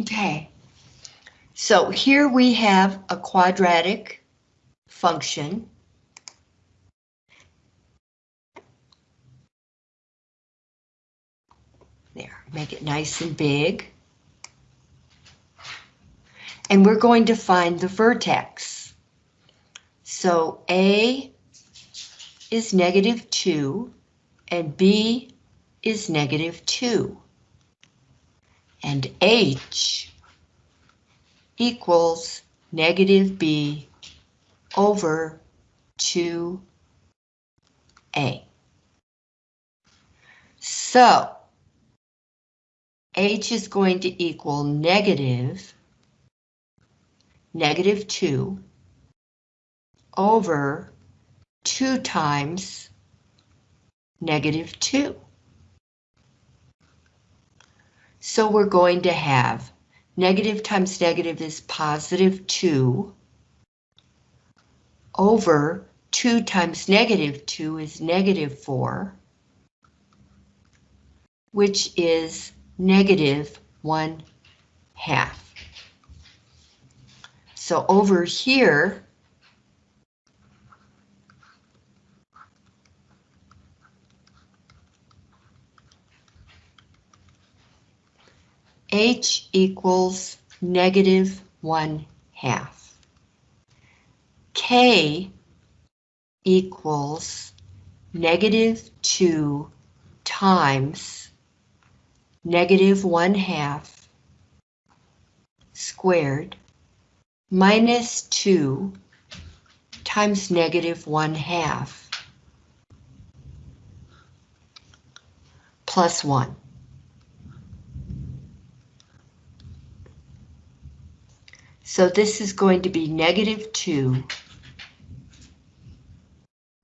Okay. So here we have a quadratic function. There, make it nice and big. And we're going to find the vertex. So A is negative 2 and B is negative 2 and H equals negative B over 2A. So H is going to equal negative, negative 2 over 2 times negative 2. So we're going to have negative times negative is positive 2 over 2 times negative 2 is negative 4, which is negative 1 half. So over here, H equals negative 1 half. K equals negative 2 times negative 1 half squared minus 2 times negative 1 half plus 1. So this is going to be negative 2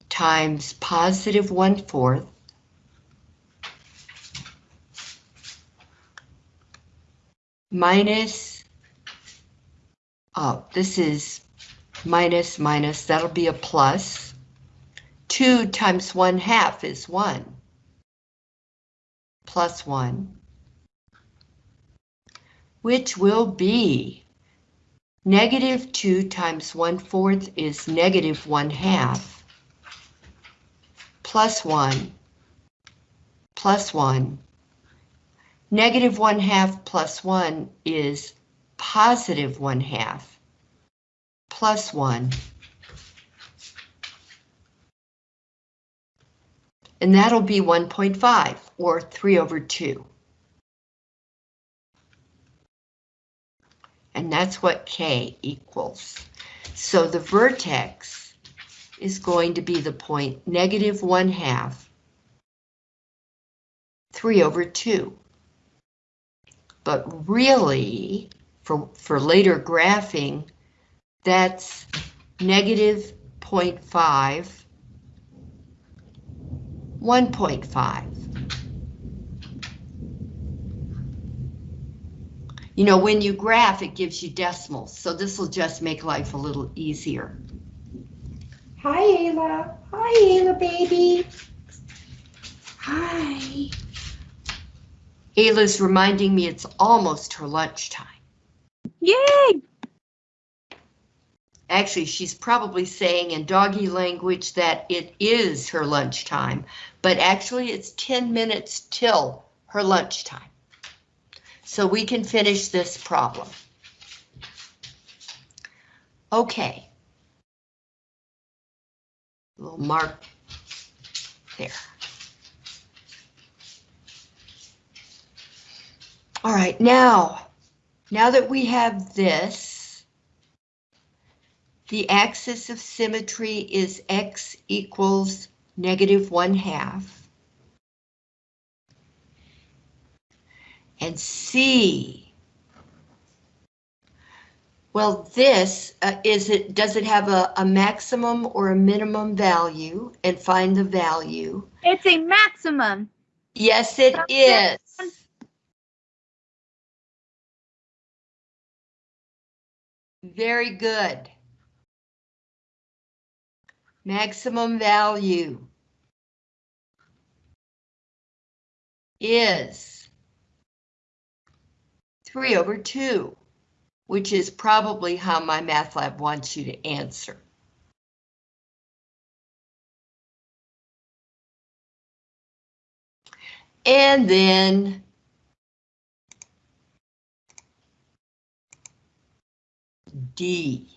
times positive one-fourth minus, oh, this is minus minus, that'll be a plus. 2 times 1 half is 1. Plus 1. Which will be negative 2 times 1 fourth is negative 1 half. Plus 1. Plus 1. Negative 1 half plus 1 is positive 1 half plus 1. And that'll be 1.5, or 3 over 2. And that's what K equals. So the vertex is going to be the point negative 1 half, 3 over 2. But really, for, for later graphing, that's negative 0.5, 1.5. You know, when you graph, it gives you decimals, so this will just make life a little easier. Hi, Ayla. Hi, Ayla, baby. Hi. Ayla's reminding me it's almost her lunchtime. Yay! Actually, she's probably saying in doggy language that it is her lunchtime, but actually it's 10 minutes till her lunchtime. So we can finish this problem. Okay. Little mark there. All right, now, now that we have this, the axis of symmetry is x equals negative one half. And C, well, this, uh, is it, does it have a, a maximum or a minimum value? And find the value. It's a maximum. Yes, it is. Very good. Maximum value is 3 over 2, which is probably how MyMathLab wants you to answer. And then D.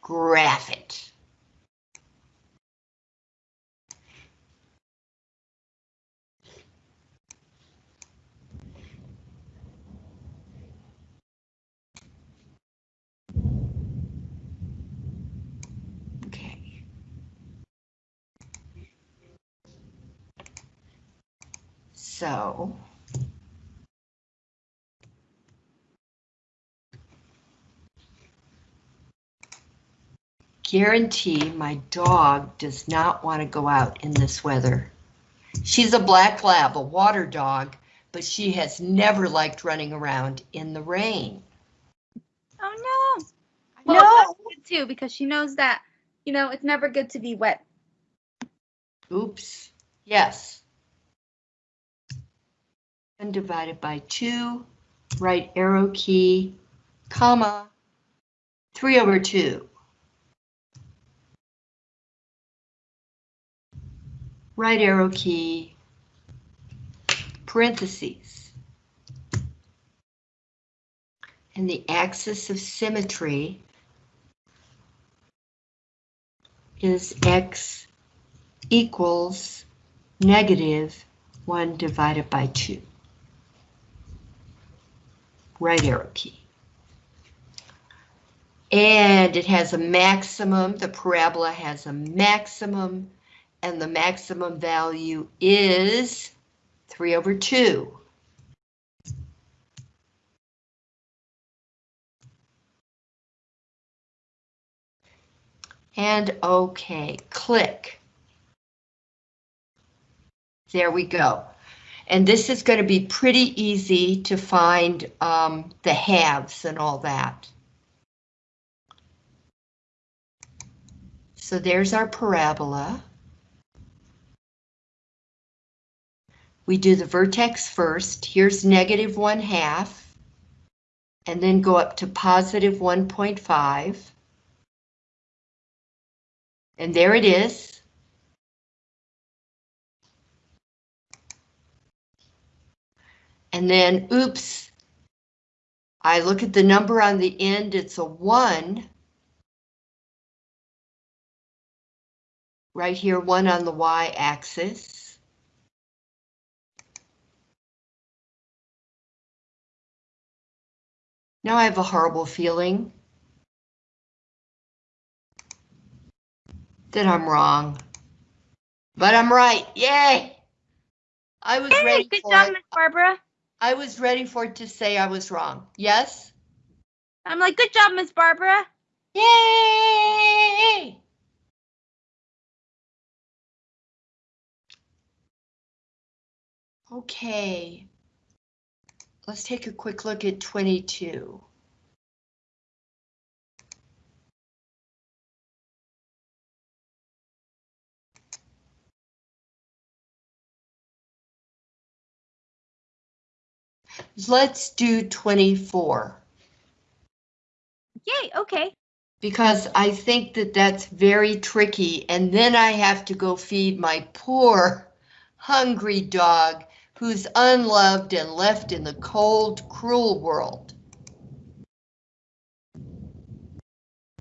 Graph it. Okay. So. Guarantee my dog does not want to go out in this weather. She's a black lab, a water dog, but she has never liked running around in the rain. Oh no. Well, No. that's good too because she knows that you know it's never good to be wet. Oops, yes. And divided by two, right arrow key, comma, three over two. Right arrow key, parentheses. And the axis of symmetry is x equals negative 1 divided by 2. Right arrow key. And it has a maximum, the parabola has a maximum, and the maximum value is 3 over 2. And okay, click. There we go. And this is going to be pretty easy to find um, the halves and all that. So there's our parabola. We do the vertex first. Here's negative 1 half. And then go up to positive 1.5. And there it is. And then, oops, I look at the number on the end, it's a 1. Right here, 1 on the y-axis. Now I have a horrible feeling that I'm wrong. But I'm right, yay! I was Hey, ready good for job. Miss Barbara. I was ready for it to say I was wrong. Yes? I'm like, good job, Miss Barbara. Yay! Okay. Let's take a quick look at 22. Let's do 24. Yay, okay. because I think that that's very tricky, and then I have to go feed my poor, hungry dog who's unloved and left in the cold, cruel world.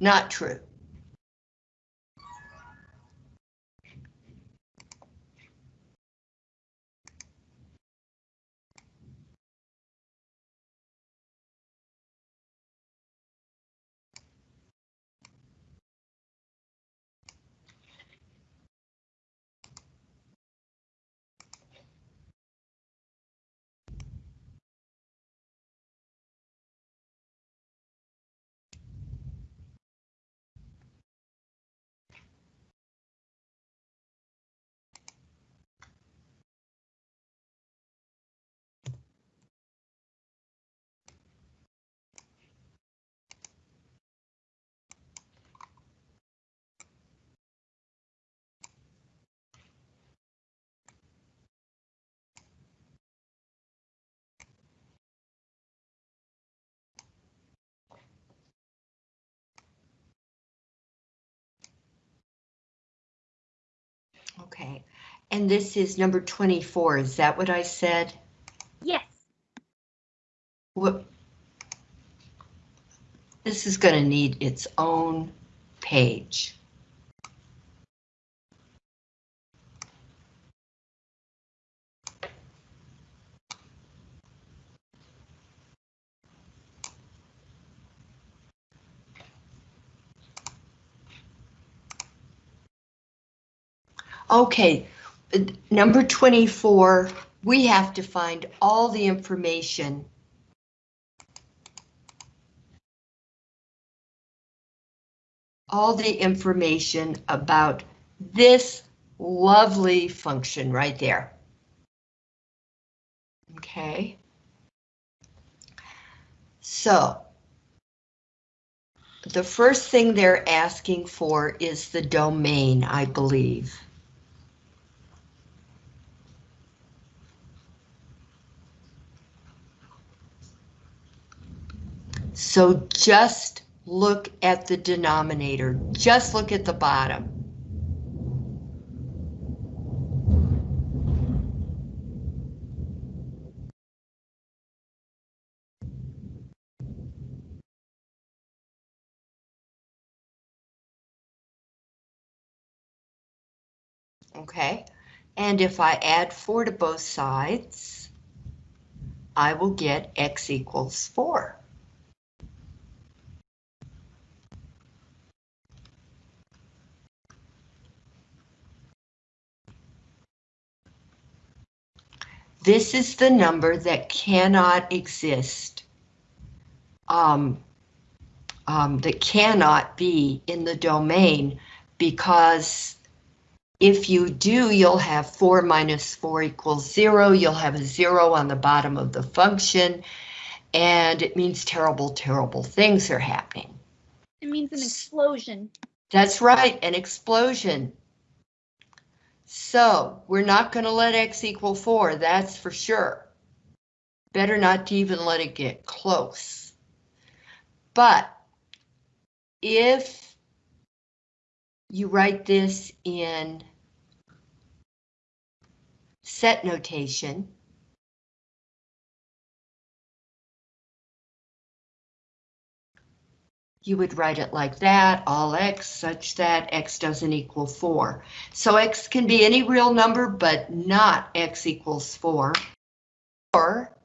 Not true. Okay, and this is number 24, is that what I said? Yes. What? This is going to need its own page. Okay, number 24, we have to find all the information all the information about this lovely function right there. Okay. So the first thing they're asking for is the domain, I believe. So just look at the denominator. Just look at the bottom. Okay, and if I add 4 to both sides, I will get x equals 4. This is the number that cannot exist um, um, that cannot be in the domain because if you do, you'll have 4 minus 4 equals 0. You'll have a 0 on the bottom of the function, and it means terrible, terrible things are happening. It means an explosion. That's right, an explosion. So we're not going to let x equal 4, that's for sure. Better not to even let it get close. But if you write this in set notation, you would write it like that, all x such that x doesn't equal 4. So x can be any real number, but not x equals 4. Or,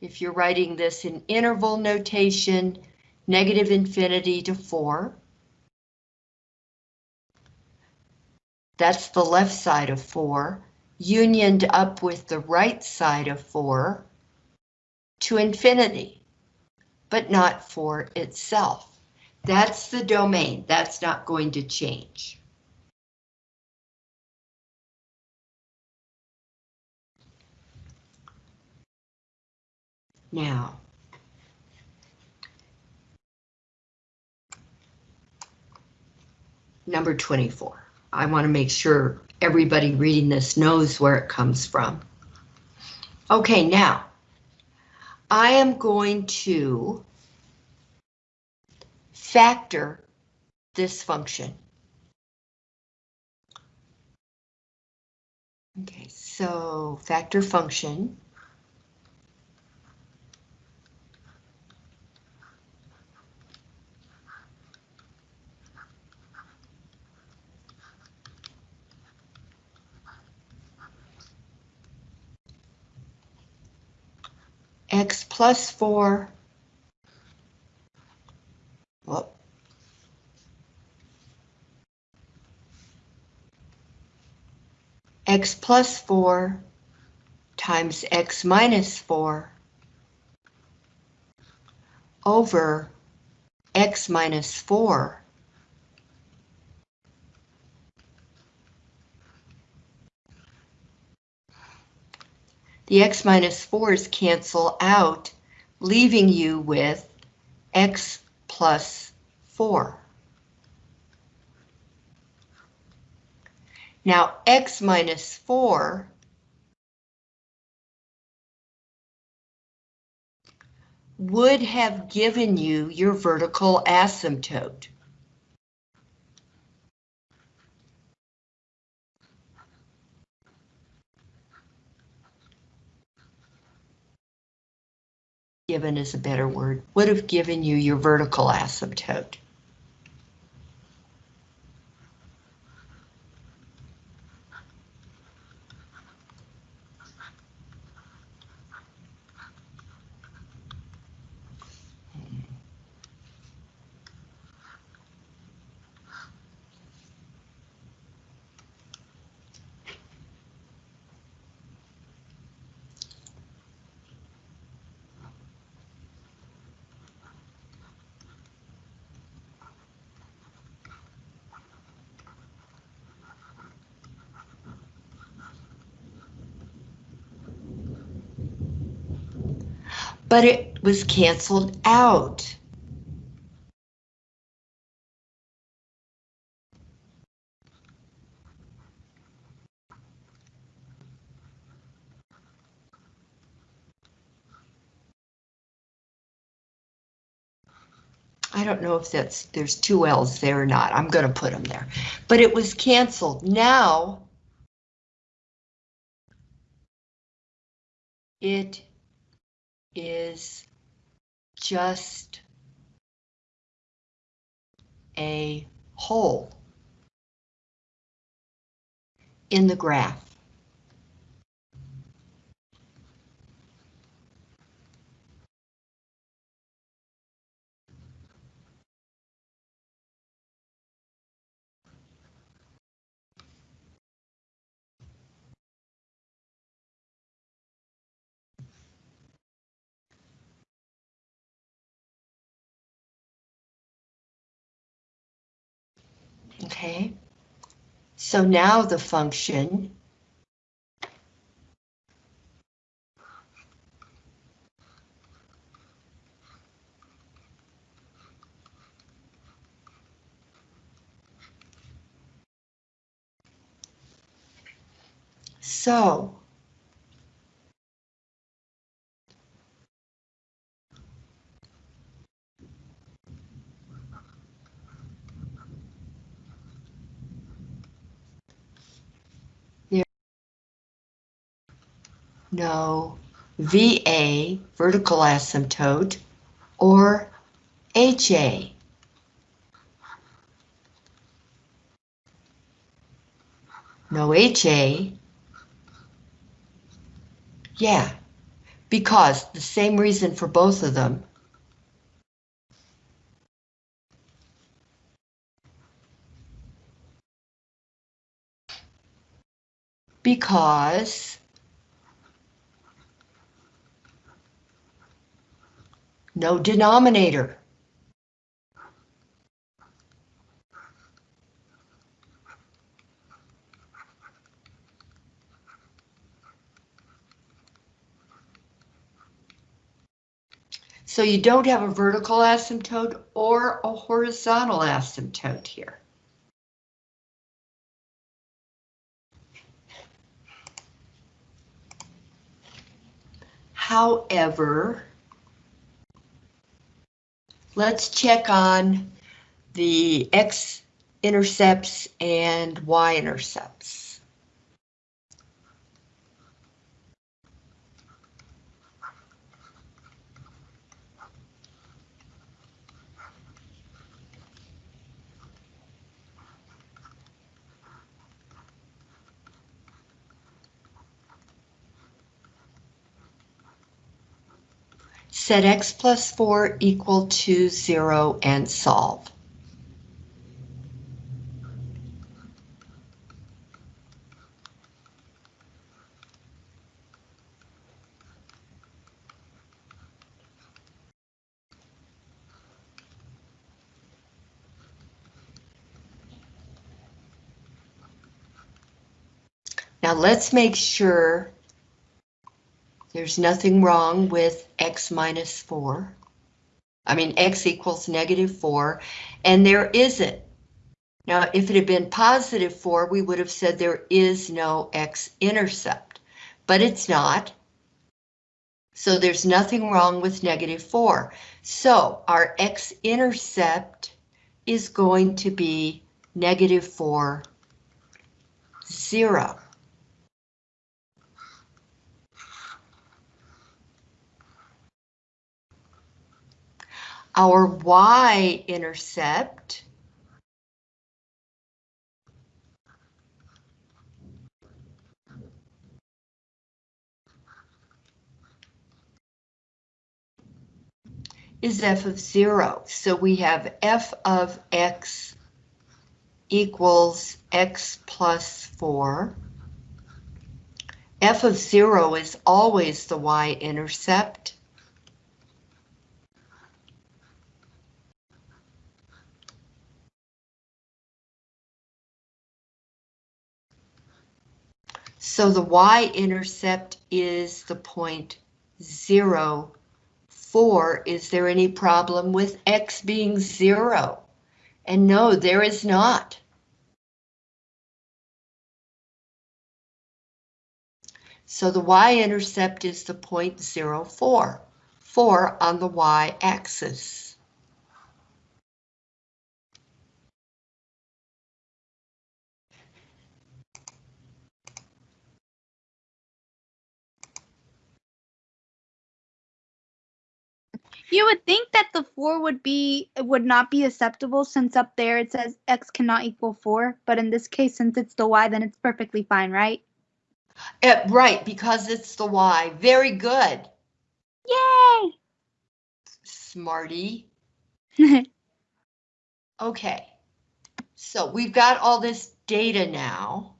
if you're writing this in interval notation, negative infinity to 4. That's the left side of 4, unioned up with the right side of 4 to infinity but not for itself. That's the domain. That's not going to change. Now, number 24. I want to make sure everybody reading this knows where it comes from. Okay, now, I am going to factor this function. Okay, so factor function. x plus 4, well, x plus 4 times x minus 4 over x minus 4 the x minus 4's cancel out, leaving you with x plus 4. Now, x minus 4 would have given you your vertical asymptote. Given is a better word, would have given you your vertical asymptote. But it was canceled out. I don't know if that's there's two L's there or not. I'm going to put them there. But it was canceled. Now it is just a hole in the graph. Okay. So now the function So. No VA, vertical asymptote, or HA. No HA, yeah, because the same reason for both of them. Because no denominator. So you don't have a vertical asymptote or a horizontal asymptote here. However, let's check on the x-intercepts and y-intercepts. Set x plus 4 equal to 0 and solve. Now let's make sure there's nothing wrong with x minus 4. I mean, x equals negative 4, and there isn't. Now, if it had been positive 4, we would have said there is no x-intercept, but it's not. So there's nothing wrong with negative 4. So our x-intercept is going to be negative 4, 0. Our y-intercept is f of 0. So we have f of x equals x plus 4. f of 0 is always the y-intercept. So the y-intercept is the point 0, 4. Is there any problem with x being 0? And no, there is not. So the y-intercept is the point 0, 4, 4 on the y-axis. You would think that the four would be would not be acceptable since up there it says x cannot equal four, but in this case, since it's the y, then it's perfectly fine, right? Uh, right, because it's the y. Very good, Yay! smarty. Okay, so we've got all this data now.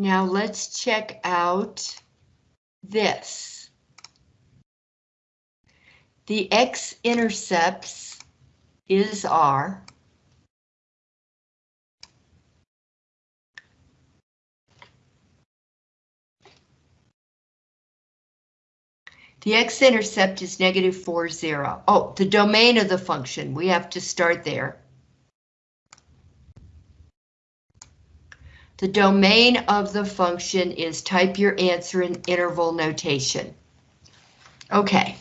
Now let's check out this. The x-intercepts is R. The x-intercept is negative 4, 0. Oh, the domain of the function, we have to start there. The domain of the function is type your answer in interval notation. Okay.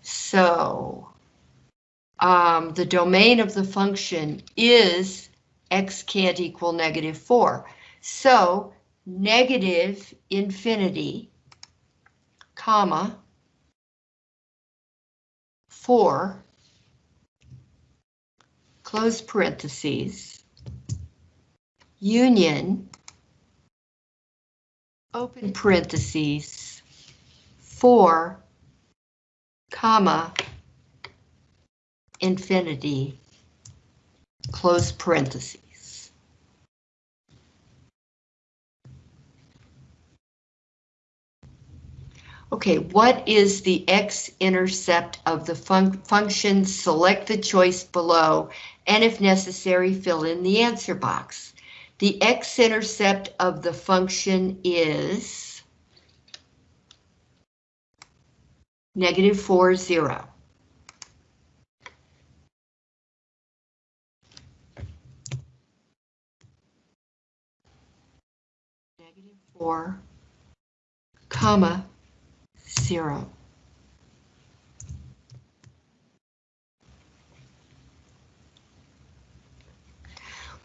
So, um, the domain of the function is x can't equal negative 4. So, negative infinity, comma, 4, close parentheses, union, open parentheses, 4, comma, infinity, close parentheses. Okay, what is the x-intercept of the fun function? Select the choice below, and if necessary, fill in the answer box. The x-intercept of the function is negative 4, 0. Negative 4, comma, zero.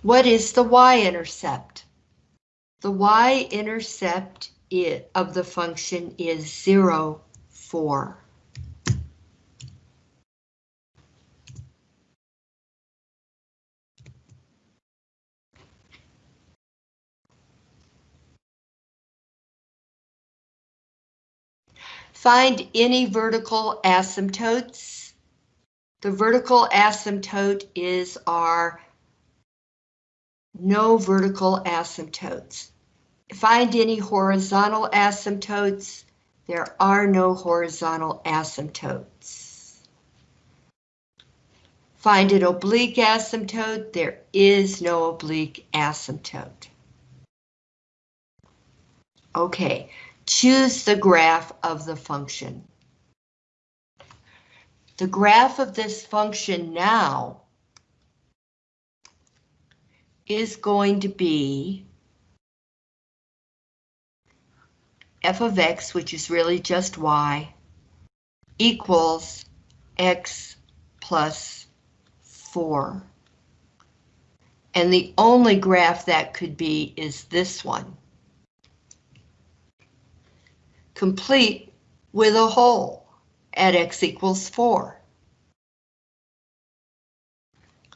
What is the y-intercept? The y-intercept of the function is 0, 4. Find any vertical asymptotes. The vertical asymptote is our no vertical asymptotes. Find any horizontal asymptotes. There are no horizontal asymptotes. Find an oblique asymptote. There is no oblique asymptote. Okay, choose the graph of the function. The graph of this function now is going to be f of x, which is really just y, equals x plus 4. And the only graph that could be is this one complete with a hole at x equals 4.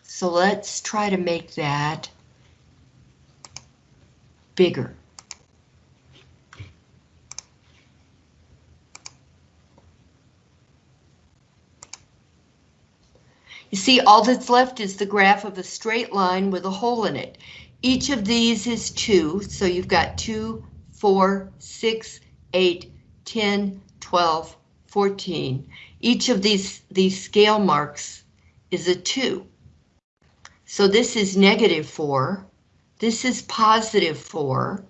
So let's try to make that bigger. You see, all that's left is the graph of a straight line with a hole in it. Each of these is 2, so you've got 2, 4, 6, 8, 10, 12, 14. Each of these, these scale marks is a 2. So this is negative 4. This is positive 4.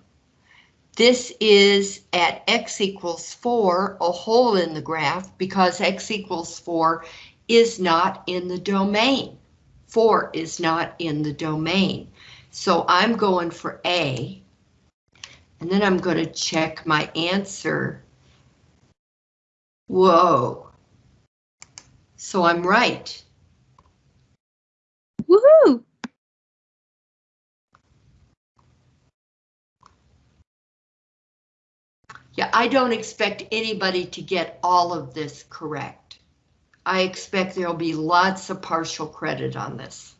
This is at x equals 4, a hole in the graph, because x equals 4 is not in the domain. 4 is not in the domain. So I'm going for A. And then I'm going to check my answer. Whoa. So I'm right. I don't expect anybody to get all of this correct. I expect there'll be lots of partial credit on this.